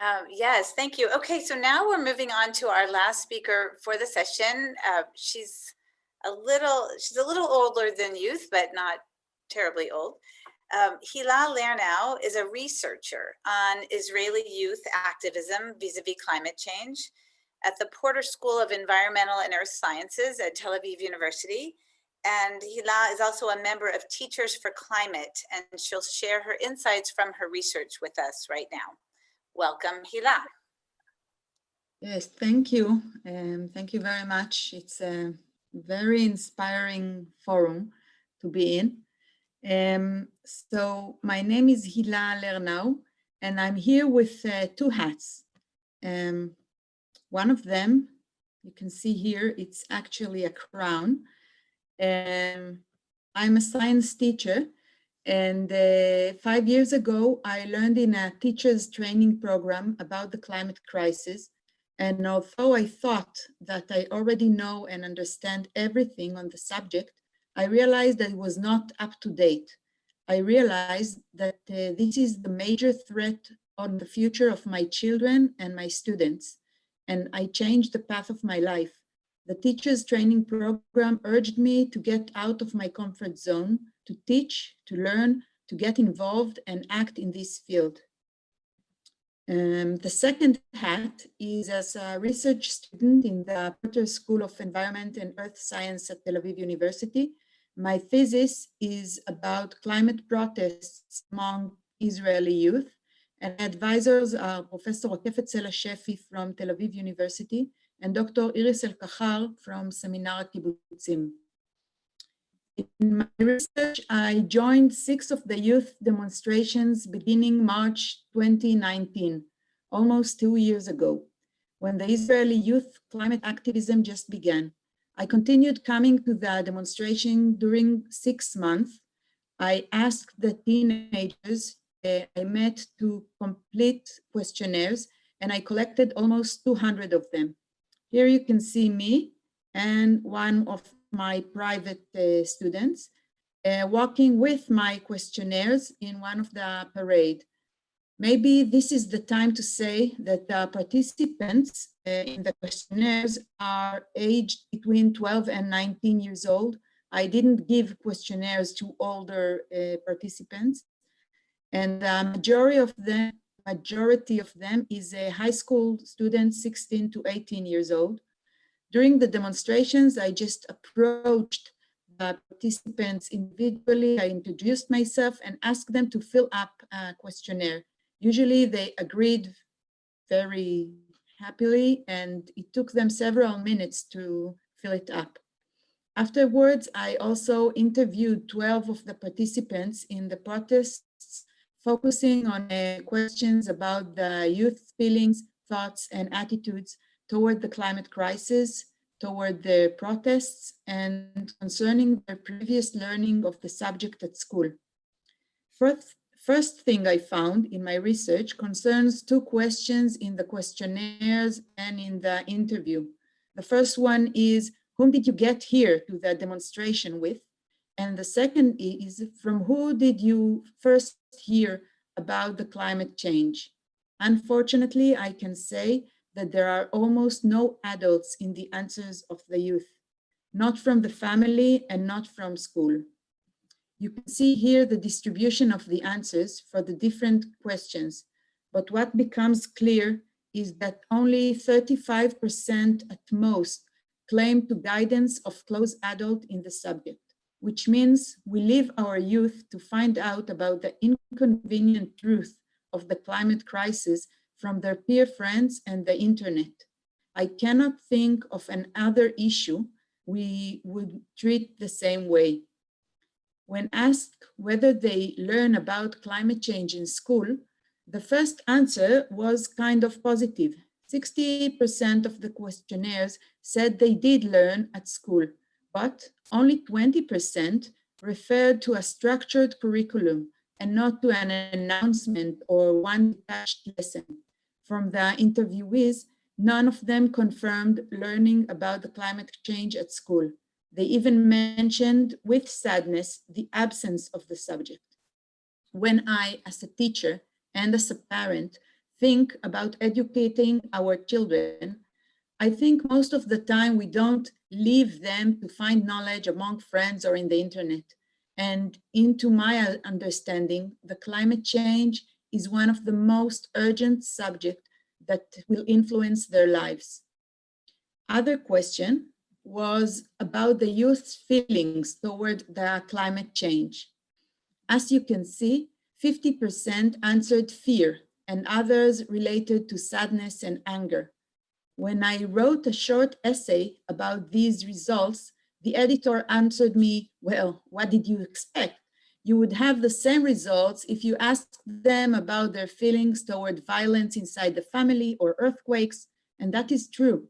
Um, yes, thank you. Okay, so now we're moving on to our last speaker for the session. Uh, she's a little, she's a little older than youth, but not terribly old. Um, Hila Lernow is a researcher on Israeli youth activism vis-a-vis climate change at the Porter School of Environmental and Earth Sciences at Tel Aviv University. And Hila is also a member of Teachers for Climate, and she'll share her insights from her research with us right now. Welcome, Hila. Yes, thank you. Um, thank you very much. It's a very inspiring forum to be in. Um, so my name is Hila Lernau, and I'm here with uh, two hats. Um, one of them, you can see here, it's actually a crown. Um, I'm a science teacher, and uh, five years ago, I learned in a teacher's training program about the climate crisis. And although I thought that I already know and understand everything on the subject, I realized that it was not up to date. I realized that uh, this is the major threat on the future of my children and my students. And I changed the path of my life. The teacher's training program urged me to get out of my comfort zone, to teach, to learn, to get involved and act in this field. Um, the second hat is as a research student in the Porter School of Environment and Earth Science at Tel Aviv University. My thesis is about climate protests among Israeli youth and advisors are Professor Rakefet Sela Sheffy from Tel Aviv University and Dr. Iris Alkaher from Seminar Kibbutzim. In my research, I joined six of the youth demonstrations beginning March 2019, almost two years ago, when the Israeli youth climate activism just began. I continued coming to the demonstration during six months. I asked the teenagers uh, I met to complete questionnaires and I collected almost 200 of them. Here you can see me and one of my private uh, students uh, walking with my questionnaires in one of the parade. Maybe this is the time to say that the participants uh, in the questionnaires are aged between 12 and 19 years old. I didn't give questionnaires to older uh, participants. And the majority of them, majority of them is a high school student, 16 to 18 years old. During the demonstrations, I just approached the participants individually. I introduced myself and asked them to fill up a questionnaire. Usually they agreed very happily and it took them several minutes to fill it up. Afterwards, I also interviewed 12 of the participants in the protests, focusing on uh, questions about the youth feelings, thoughts, and attitudes toward the climate crisis, toward the protests, and concerning their previous learning of the subject at school. First, first thing I found in my research concerns two questions in the questionnaires and in the interview. The first one is, whom did you get here to the demonstration with? And the second is, from who did you first hear about the climate change? Unfortunately, I can say that there are almost no adults in the answers of the youth, not from the family and not from school. You can see here the distribution of the answers for the different questions, but what becomes clear is that only 35% at most claim to guidance of close adult in the subject, which means we leave our youth to find out about the inconvenient truth of the climate crisis from their peer friends and the internet. I cannot think of another issue we would treat the same way. When asked whether they learn about climate change in school, the first answer was kind of positive. 60% of the questionnaires said they did learn at school, but only 20% referred to a structured curriculum and not to an announcement or one detached lesson. From the interviewees, none of them confirmed learning about the climate change at school. They even mentioned with sadness the absence of the subject. When I, as a teacher and as a parent, think about educating our children, I think most of the time we don't leave them to find knowledge among friends or in the internet. And into my understanding, the climate change is one of the most urgent subjects that will influence their lives. Other question was about the youth's feelings toward the climate change. As you can see, 50% answered fear and others related to sadness and anger. When I wrote a short essay about these results, the editor answered me, well, what did you expect? You would have the same results if you asked them about their feelings toward violence inside the family or earthquakes, and that is true.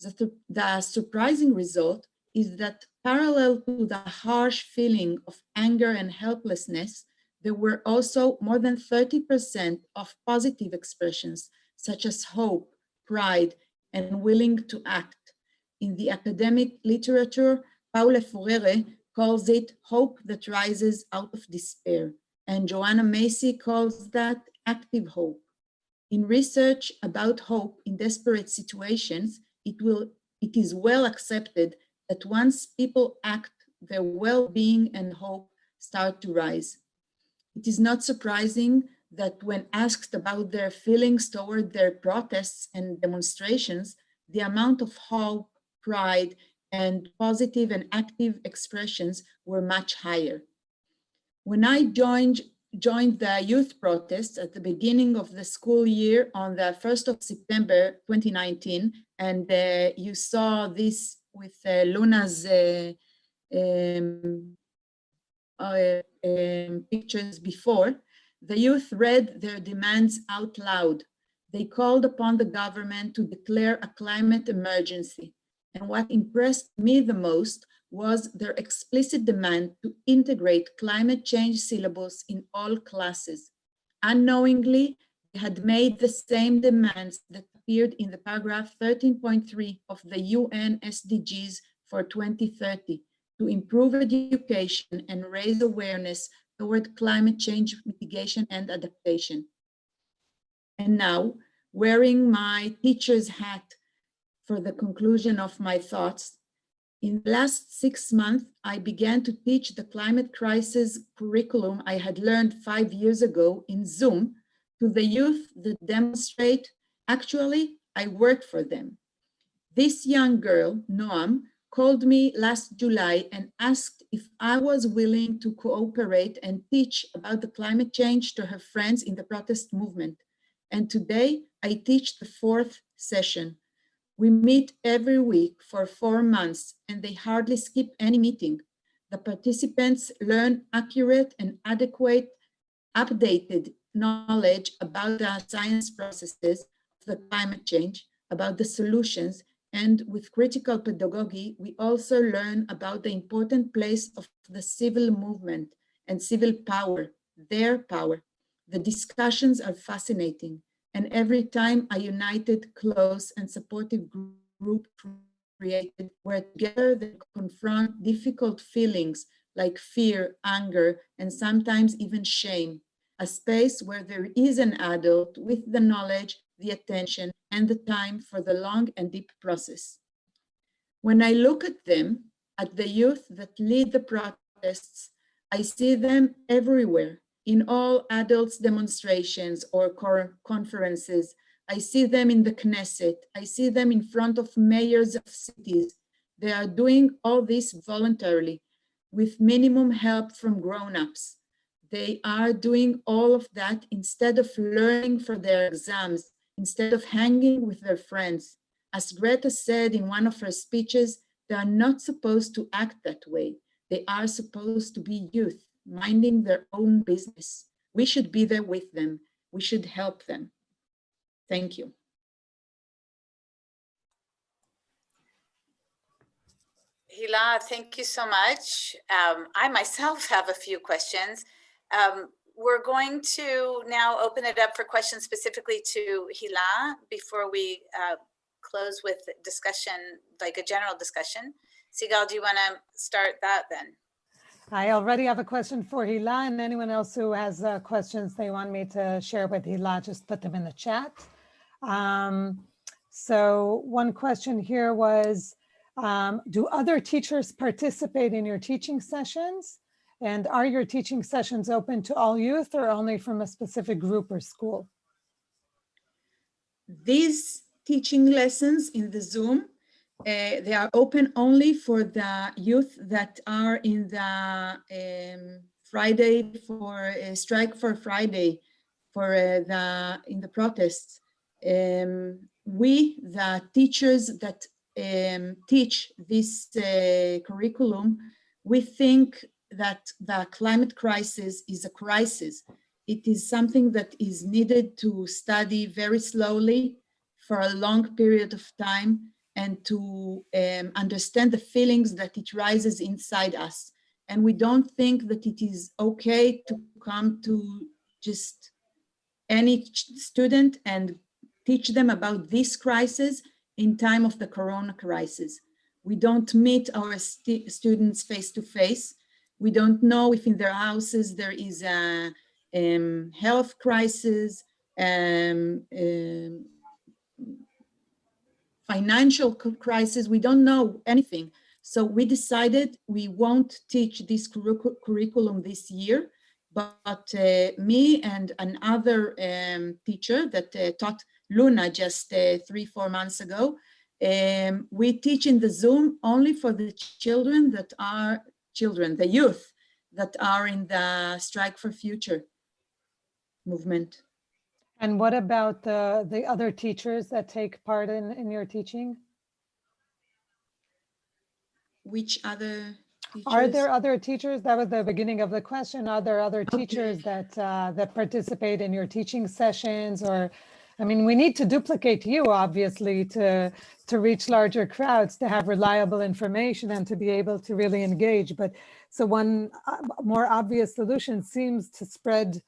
The, the surprising result is that parallel to the harsh feeling of anger and helplessness, there were also more than 30% of positive expressions, such as hope, pride, and willing to act. In the academic literature, Paulo Freire calls it hope that rises out of despair, and Joanna Macy calls that active hope. In research about hope in desperate situations, it, will, it is well accepted that once people act, their well-being and hope start to rise. It is not surprising that when asked about their feelings toward their protests and demonstrations, the amount of hope, pride, and positive and active expressions were much higher. When I joined joined the youth protests at the beginning of the school year on the 1st of September 2019. And uh, you saw this with uh, Luna's uh, um, uh, um, pictures before. The youth read their demands out loud. They called upon the government to declare a climate emergency. And what impressed me the most was their explicit demand to integrate climate change syllabus in all classes. Unknowingly, they had made the same demands that appeared in the paragraph 13.3 of the UN SDGs for 2030 to improve education and raise awareness toward climate change mitigation and adaptation. And now, wearing my teacher's hat for the conclusion of my thoughts, in the last six months, I began to teach the climate crisis curriculum I had learned five years ago in Zoom to the youth that demonstrate, actually, I work for them. This young girl, Noam, called me last July and asked if I was willing to cooperate and teach about the climate change to her friends in the protest movement. And today I teach the fourth session. We meet every week for four months and they hardly skip any meeting. The participants learn accurate and adequate, updated knowledge about the science processes of the climate change, about the solutions, and with critical pedagogy, we also learn about the important place of the civil movement and civil power, their power, The discussions are fascinating. And every time a united, close and supportive group created where together they confront difficult feelings like fear, anger, and sometimes even shame. A space where there is an adult with the knowledge, the attention, and the time for the long and deep process. When I look at them, at the youth that lead the protests, I see them everywhere in all adults demonstrations or conferences. I see them in the Knesset. I see them in front of mayors of cities. They are doing all this voluntarily with minimum help from grown-ups. They are doing all of that instead of learning for their exams, instead of hanging with their friends. As Greta said in one of her speeches, they are not supposed to act that way. They are supposed to be youth, minding their own business. We should be there with them. We should help them. Thank you. Hila, thank you so much. Um, I myself (laughs) have a few questions. Um, we're going to now open it up for questions specifically to Hila before we uh, close with discussion, like a general discussion. Sigal, do you want to start that then? I already have a question for Hila and anyone else who has uh, questions they want me to share with Hila, just put them in the chat. Um, so one question here was, um, do other teachers participate in your teaching sessions? And are your teaching sessions open to all youth or only from a specific group or school? These teaching lessons in the Zoom, uh, they are open only for the youth that are in the um, Friday for uh, strike for Friday for uh, the in the protests. Um, we, the teachers that um, teach this uh, curriculum, we think that the climate crisis is a crisis. It is something that is needed to study very slowly for a long period of time and to um, understand the feelings that it rises inside us. And we don't think that it is okay to come to just any student and teach them about this crisis in time of the corona crisis. We don't meet our st students face to face. We don't know if in their houses there is a um, health crisis, um, um, financial crisis. We don't know anything. So we decided we won't teach this curriculum this year, but uh, me and another um, teacher that uh, taught Luna just uh, three, four months ago, um, we teach in the Zoom only for the children that are children, the youth that are in the Strike for Future movement. And what about the, the other teachers that take part in, in your teaching? Which other teachers? Are there other teachers? That was the beginning of the question. Are there other Okay. teachers that, uh, that participate in your teaching sessions or, I mean, we need to duplicate you, obviously, to, to reach larger crowds, to have reliable information and to be able to really engage. But so one uh, more obvious solution seems to spread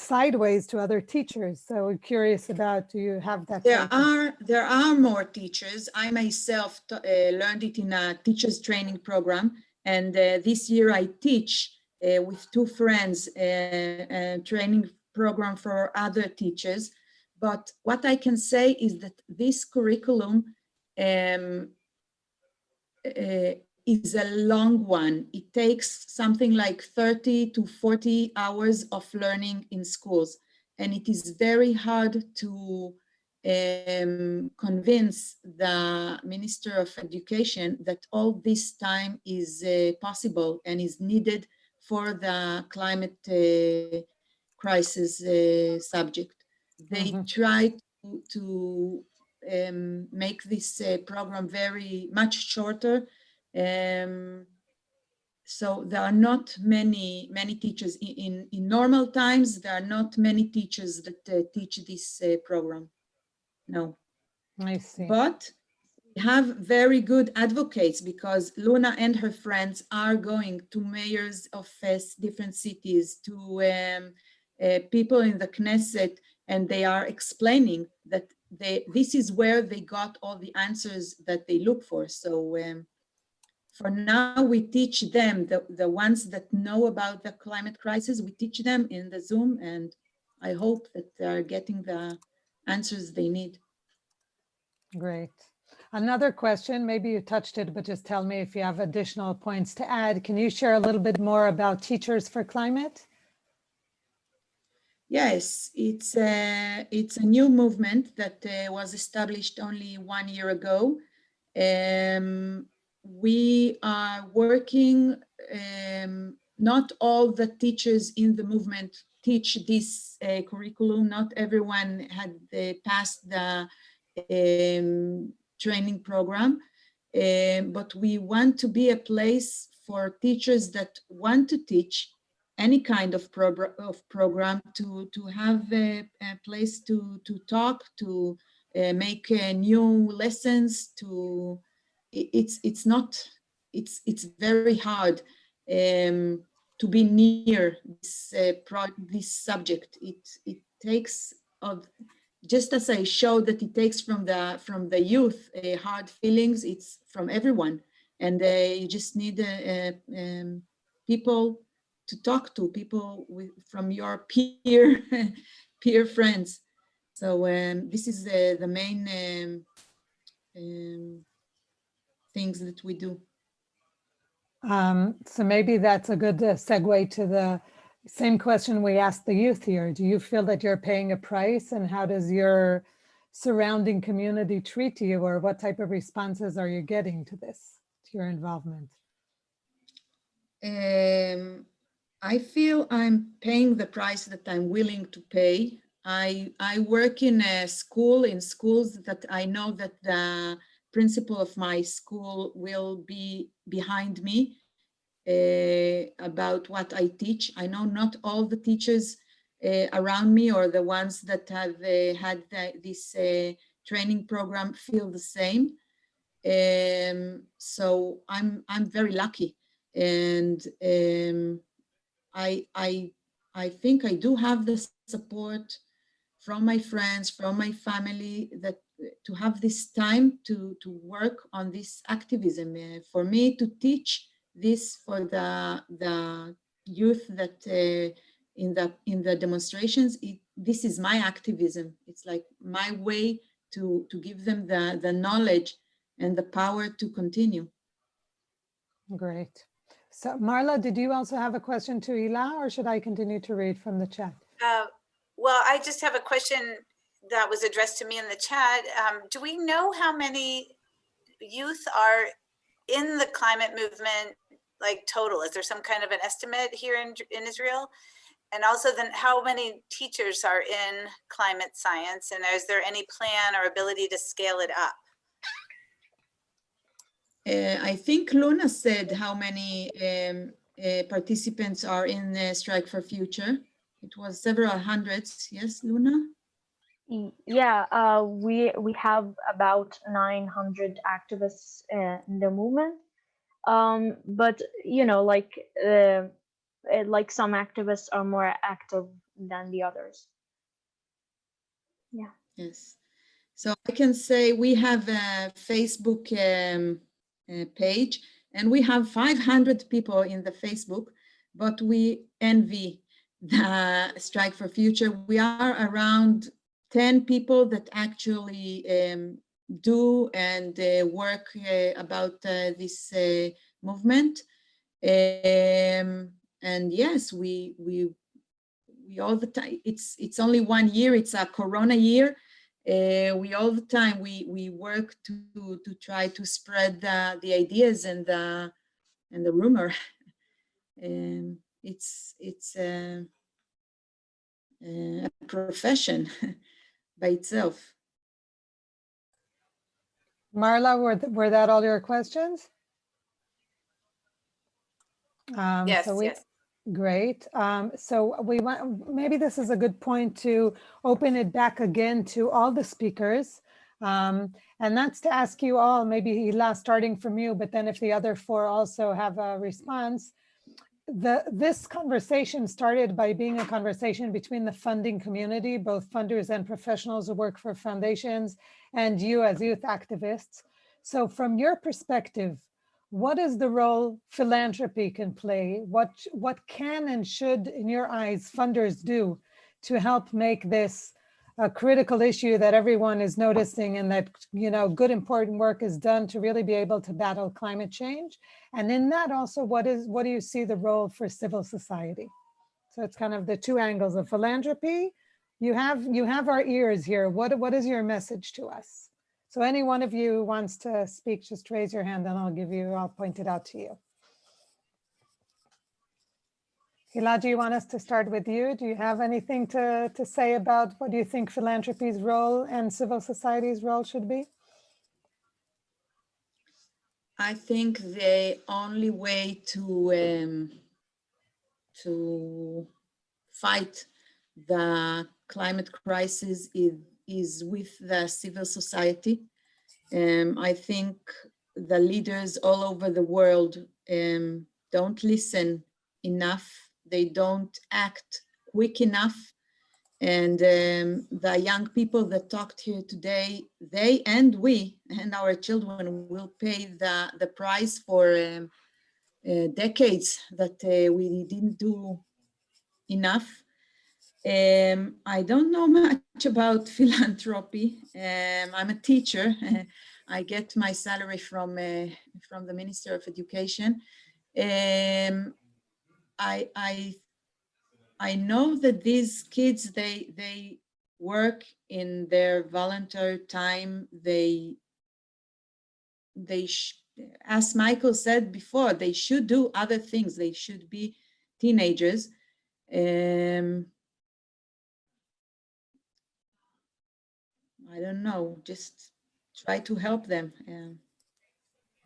sideways to other teachers. So we're curious about, do you have that? There are, there are more teachers. I myself uh, learned it in a teacher's training program. And uh, this year I teach uh, with two friends uh, a training program for other teachers. But what I can say is that this curriculum um, uh, is a long one. It takes something like 30 to 40 hours of learning in schools. And it is very hard to um, convince the Minister of Education that all this time is uh, possible and is needed for the climate uh, crisis uh, subject. They Mhm. try to, to um, make this uh, program very much shorter um, so there are not many, many teachers in, in, in normal times, there are not many teachers that uh, teach this uh, program. No, I see. but we have very good advocates because Luna and her friends are going to mayors of uh, different cities to um, uh, people in the Knesset and they are explaining that they, this is where they got all the answers that they look for. So um, for now, we teach them, the, the ones that know about the climate crisis, we teach them in the Zoom and I hope that they're getting the answers they need. Great. Another question, maybe you touched it, but just tell me if you have additional points to add. Can you share a little bit more about Teachers for Climate? Yes, it's a, it's a new movement that uh, was established only one year ago. Um, we are working, um, not all the teachers in the movement teach this uh, curriculum. Not everyone had uh, passed the um, training program, um, but we want to be a place for teachers that want to teach any kind of, of program to, to have a, a place to, to talk, to uh, make uh, new lessons, to, it's, it's not, it's, it's very hard um, to be near this, uh, pro this subject. It, it takes, of, just as I showed that it takes from the, from the youth uh, hard feelings, it's from everyone. And uh, you just need uh, um, people to talk to people with, from your peer (laughs) peer friends. So um, this is the, the main um, um, things that we do. Um, so maybe that's a good uh, segue to the same question we asked the youth here. Do you feel that you're paying a price and how does your surrounding community treat you or what type of responses are you getting to this, to your involvement? Um, I feel I'm paying the price that I'm willing to pay. I, I work in a school, in schools that I know that the principal of my school will be behind me uh, about what I teach. I know not all the teachers uh, around me or the ones that have uh, had the, this uh, training program feel the same. Um, so I'm, I'm very lucky and um, I, I, I think I do have the support from my friends, from my family, that to have this time to, to work on this activism. Uh, for me to teach this for the, the youth that uh, in the in the demonstrations, it, this is my activism. It's like my way to, to give them the, the knowledge and the power to continue. Great. So Marla, did you also have a question to Hila or should I continue to read from the chat? Uh, well, I just have a question that was addressed to me in the chat. Um, do we know how many youth are in the climate movement, like total? Is there some kind of an estimate here in, in Israel? And also then how many teachers are in climate science? And is there any plan or ability to scale it up? Uh, I think Luna said how many um, uh, participants are in uh, Strike for Future. It was several hundreds. Yes, Luna? Yeah, uh, we we have about 900 activists uh, in the movement. Um, but you know, like uh, uh, like some activists are more active than the others. Yeah. Yes. So I can say we have a Facebook um, uh, page and we have 500 people in the Facebook, but we envy the Strike for Future. We are around 10 people that actually um, do and uh, work uh, about uh, this uh, movement. Um, and yes, we we we all the time. It's it's only one year. It's a Corona year. Uh, we all the time we we work to to try to spread the the ideas and the and the rumor. (laughs) Um, it's it's a profession (laughs) by itself. Marla, were, th- were that all your questions? Um, Yes, so we- yes. Great. Um, so we want, maybe this is a good point to open it back again to all the speakers. Um, and that's to ask you all, maybe Hila, starting from you, but then if the other four also have a response, the, this conversation started by being a conversation between the funding community, both funders and professionals who work for foundations, and you as youth activists. So from your perspective, what is the role philanthropy can play? What, what can and should, in your eyes, funders do to help make this a critical issue that everyone is noticing and that, you know, good important work is done to really be able to battle climate change? And in that also, what is, what do you see the role for civil society? So it's kind of the two angles of philanthropy. You have, you have our ears here. What, what is your message to us? So any one of you who wants to speak, just raise your hand and I'll give you, I'll point it out to you. Hila, do you want us to start with you? Do you have anything to, to say about what do you think philanthropy's role and civil society's role should be? I think the only way to um, to fight the climate crisis is, is with the civil society. Um, I think the leaders all over the world um, don't listen enough. They don't act quick enough. And um, the young people that talked here today, they and we and our children will pay the, the price for um, uh, decades that uh, we didn't do enough. Um, I don't know much about (laughs) philanthropy. Um, I'm a teacher. (laughs) I get my salary from uh, from the Minister of Education. Um, I, I I know that these kids they they work in their volunteer time. They they as Michael said before, they should do other things. They should be teenagers. Um, I don't know, just try to help them. Um,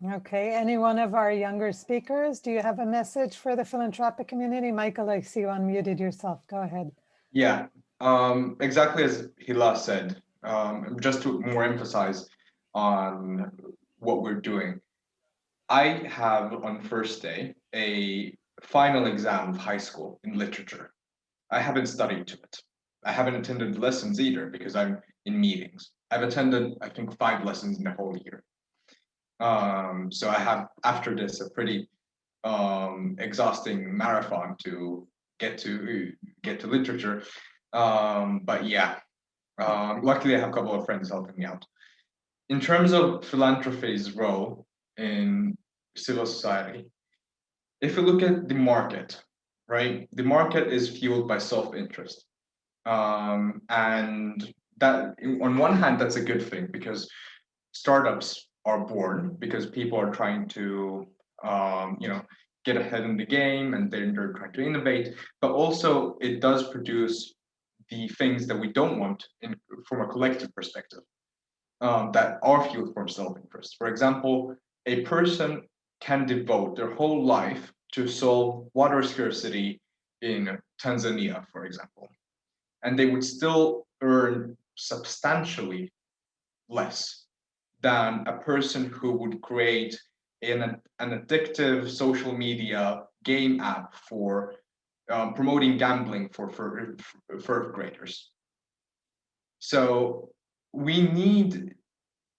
Okay, any one of our younger speakers, do you have a message for the philanthropic community? Michael, I see you unmuted yourself. Go ahead. Yeah, um, exactly as Hila said, um, just to more emphasize on what we're doing. I have on first day a final exam of high school in literature. I haven't studied to it. I haven't attended lessons either because I'm in meetings. I've attended, I think, five lessons in the whole year. Um, so I have, after this, a pretty um, exhausting marathon to get to get to literature. Um, but yeah, um, luckily I have a couple of friends helping me out. In terms of philanthropy's role in civil society, if you look at the market, right, the market is fueled by self-interest. Um, and that on one hand, that's a good thing because startups are born because people are trying to, um, you know, get ahead in the game and then they're trying to innovate, but also it does produce the things that we don't want in, from a collective perspective um, that are fueled from self-interest. For example, a person can devote their whole life to solve water scarcity in Tanzania, for example, and they would still earn substantially less than a person who would create an, an addictive social media game app for um, promoting gambling for, for, third graders. So we need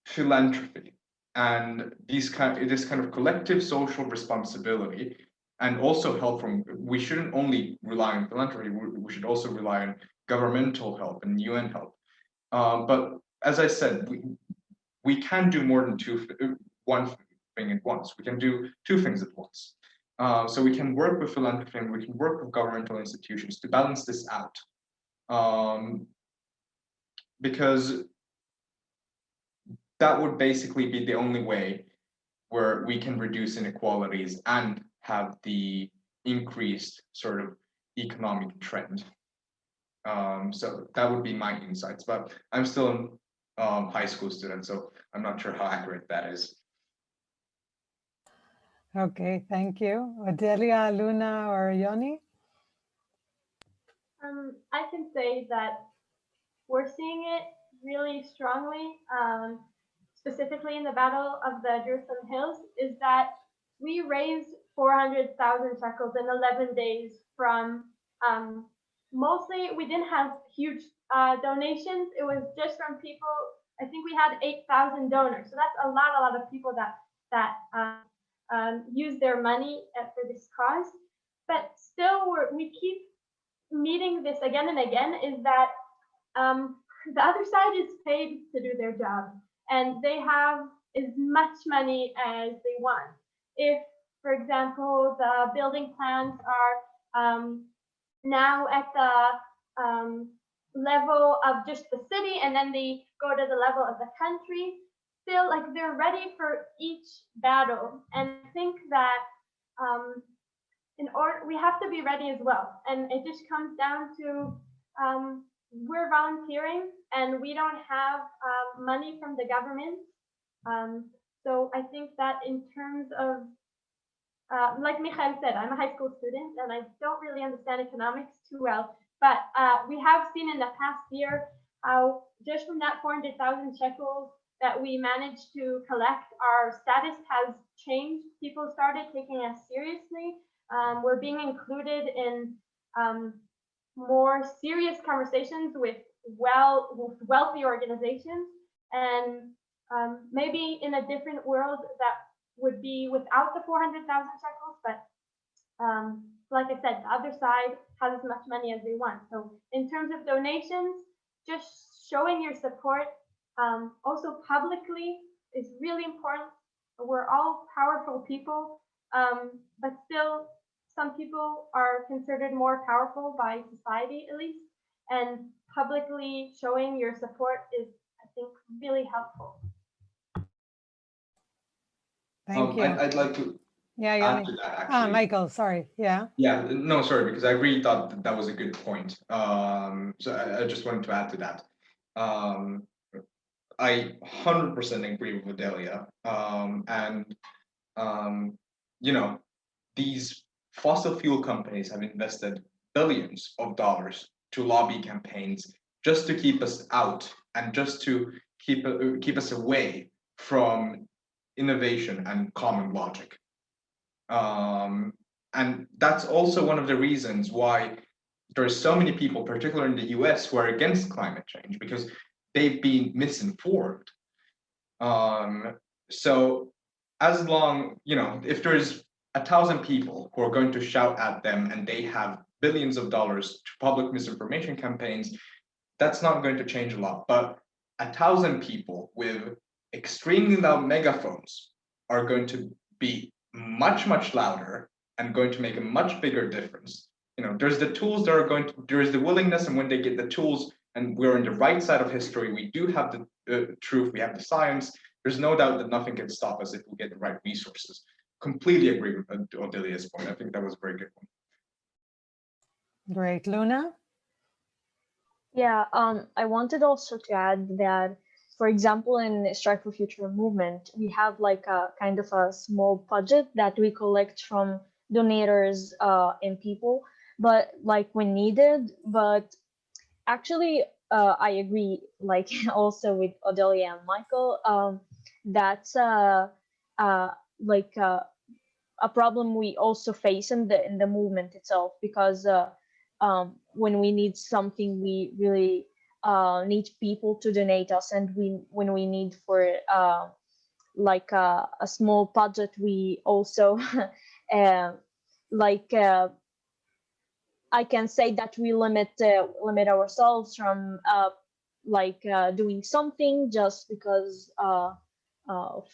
philanthropy and these kind this kind of collective social responsibility and also help from we shouldn't only rely on philanthropy we, we should also rely on governmental help and UN help um, but as I said we, we can do more than two one thing at once. We can do two things at once. Uh, so we can work with philanthropy and we can work with governmental institutions to balance this out. Um, because that would basically be the only way where we can reduce inequalities and have the increased sort of economic trend. Um, so that would be my insights, but I'm still um, high school student, so I'm not sure how accurate that is. Okay, thank you. Odelia, Luna, or Yoni? Um, I can say that we're seeing it really strongly, um, specifically in the Battle of the Jerusalem Hills, is that we raised 400,000 shekels in 11 days from um, mostly, we didn't have huge uh, donations. It was just from people, I think we had 8,000 donors. So that's a lot, a lot of people that, that uh, um, use their money uh, for this cause. But still, we keep meeting this again and again is that um, the other side is paid to do their job and they have as much money as they want. If, for example, the building plans are um, now at the um, level of just the city and then they go to the level of the country, still like they're ready for each battle. And I think that um, in order, we have to be ready as well. And it just comes down to um, we're volunteering and we don't have um, money from the government. Um, so I think that in terms of, uh, like Michael said, I'm a high school student and I don't really understand economics too well, but uh, we have seen in the past year how just from that 400,000 shekels that we managed to collect, our status has changed. People started taking us seriously. Um, we're being included in um, more serious conversations with well with wealthy organizations and um, maybe in a different world that would be without the 400,000 shekels but um, like I said the other side has as much money as they want. So in terms of donations just showing your support um, also publicly is really important. We're all powerful people um, but still some people are considered more powerful by society at least. And publicly showing your support is i think really helpful Thank Um, you. I'd, I'd like to Yeah, add yeah. to that Ah. Michael, sorry. Yeah. Yeah, no, sorry, because I really thought that, that was a good point. Um, so I, I just wanted to add to that. Um, I hundred percent agree with Odelia. Um, and um, you know, these fossil fuel companies have invested billions of dollars to lobby campaigns just to keep us out and just to keep uh, keep us away from innovation and common logic. Um, and that's also one of the reasons why there are so many people, particularly in the US, who are against climate change because they've been misinformed. Um, so as long, you know, if there's a thousand people who are going to shout at them and they have billions of dollars to public misinformation campaigns, that's not going to change a lot. But a thousand people with extremely loud megaphones are going to be much, much louder and going to make a much bigger difference. You know, there's the tools that are going to, there is the willingness, and when they get the tools, and we're on the right side of history, we do have the uh, truth, we have the science. There's no doubt that nothing can stop us if we get the right resources. Completely agree with Odelia's point. I think that was a very good one. Great. Luna? Yeah, um, I wanted also to add that, for example, in Strike for Future movement, we have like a kind of a small budget that we collect from donors uh, and people, but like when needed. But actually, uh, I agree, (laughs) like also with Odelia and Michael, um, that's uh, uh, like uh, a problem we also face in the in the movement itself because. Uh, um, when we need something, we really uh, need people to donate us, and we when we need for uh, like a, a small budget, we also (laughs) uh, like uh, I can say that we limit uh, limit ourselves from uh, like uh, doing something just because uh, of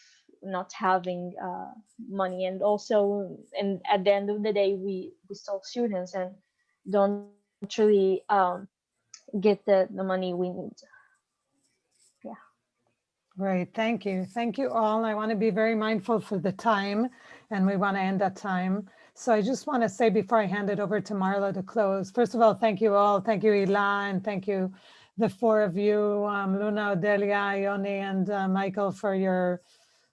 not having uh, money, and also and at the end of the day, we we still students and don't really um, get the, the money we need. Yeah. Great, thank you. Thank you all. I want to be very mindful for the time and we want to end at time. So I just want to say before I hand it over to Marla to close, first of all, thank you all. Thank you, Hila, and thank you, the four of you, um, Luna, Odelia, Yoni, and uh, Michael for your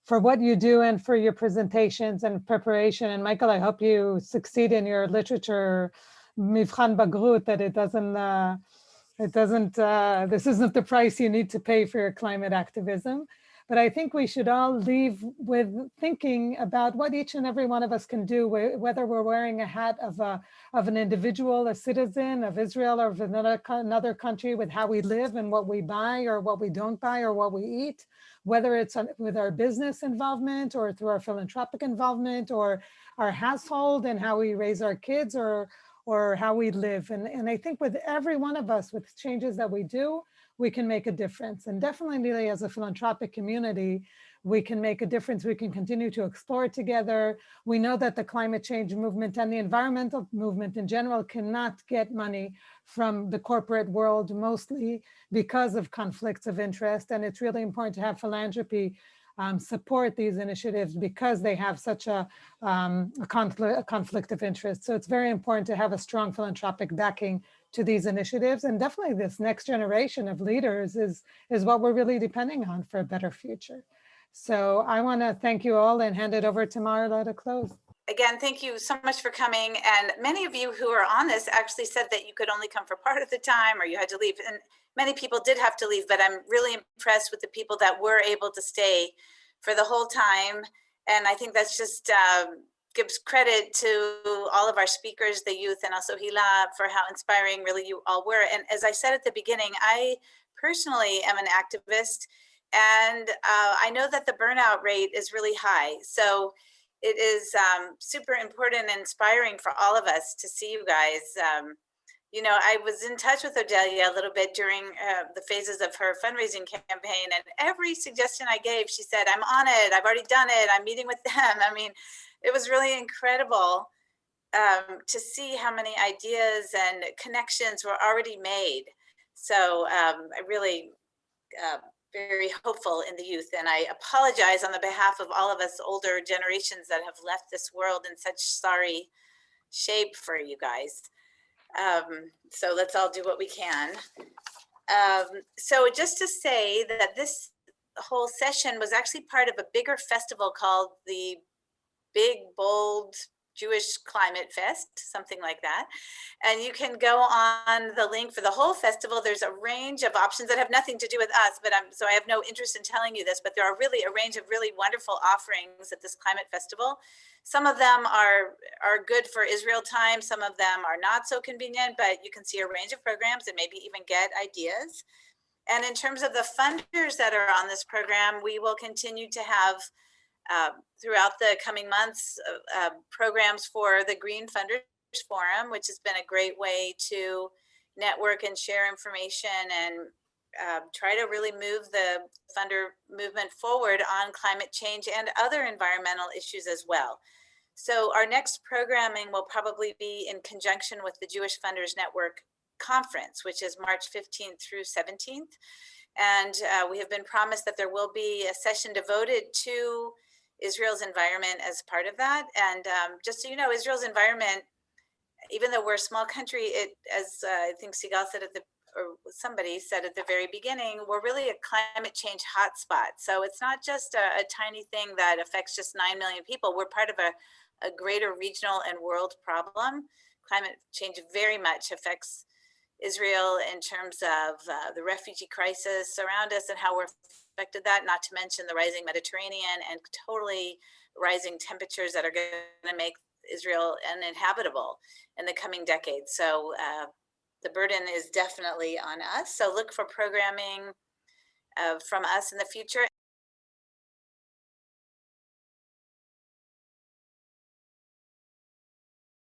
for what you do and for your presentations and preparation. And Michael, I hope you succeed in your literature Mivchan Bagrut, that it doesn't uh, it doesn't, uh, this isn't the price you need to pay for your climate activism. But I think we should all leave with thinking about what each and every one of us can do, wh- whether we're wearing a hat of a of an individual, a citizen of Israel or of another another country, with how we live and what we buy or what we don't buy or what we eat, whether it's with our business involvement or through our philanthropic involvement or our household and how we raise our kids or or how we live. And, and I think with every one of us, with changes that we do, we can make a difference. And definitely as a philanthropic community, we can make a difference. We can continue to explore together. We know that the climate change movement and the environmental movement in general cannot get money from the corporate world, mostly because of conflicts of interest. And it's really important to have philanthropy um, support these initiatives because they have such a, um, a, conflict, a conflict of interest. So it's very important to have a strong philanthropic backing to these initiatives. And definitely this next generation of leaders is, is what we're really depending on for a better future. So I want to thank you all and hand it over to Marla to close. Again, thank you so much for coming. And many of you who are on this actually said that you could only come for part of the time or you had to leave. And many people did have to leave, but I'm really impressed with the people that were able to stay for the whole time. And I think that's just um, gives credit to all of our speakers, the youth, and also Hila for how inspiring really you all were. And as I said at the beginning, I personally am an activist and uh, I know that the burnout rate is really high. So it is um, super important and inspiring for all of us to see you guys. Um, you know, I was in touch with Odelia a little bit during uh, the phases of her fundraising campaign, and every suggestion I gave, she said, I'm on it, I've already done it, I'm meeting with (laughs) them. I mean, it was really incredible um, to see how many ideas and connections were already made. So um, I really uh, very hopeful in the youth. And I apologize on the behalf of all of us older generations that have left this world in such sorry shape for you guys. Um, so let's all do what we can. Um, so just to say that this whole session was actually part of a bigger festival called the Big Bold Jewish Climate Fest, something like that. And you can go on the link for the whole festival. There's a range of options that have nothing to do with us, but I'm so I have no interest in telling you this, but there are really a range of really wonderful offerings at this climate festival. Some of them are, are good for Israel time. Some of them are not so convenient, but you can see a range of programs and maybe even get ideas. And in terms of the funders that are on this program, we will continue to have uh, throughout the coming months uh, uh, programs for the Green Funders Forum, which has been a great way to network and share information and uh, try to really move the funder movement forward on climate change and other environmental issues as well. So our next programming will probably be in conjunction with the Jewish Funders Network conference, which is March 15th through 17th. And uh, we have been promised that there will be a session devoted to Israel's environment as part of that. And um, just so you know, Israel's environment, even though we're a small country, it, as uh, I think Sigal said at the, or somebody said at the very beginning, we're really a climate change hotspot. So it's not just a, a tiny thing that affects just 9 million people. We're part of a, a greater regional and world problem. Climate change very much affects Israel in terms of uh, the refugee crisis around us and how we're affected that, not to mention the rising Mediterranean and totally rising temperatures that are going to make Israel uninhabitable in the coming decades. So uh, the burden is definitely on us. So look for programming uh, from us in the future.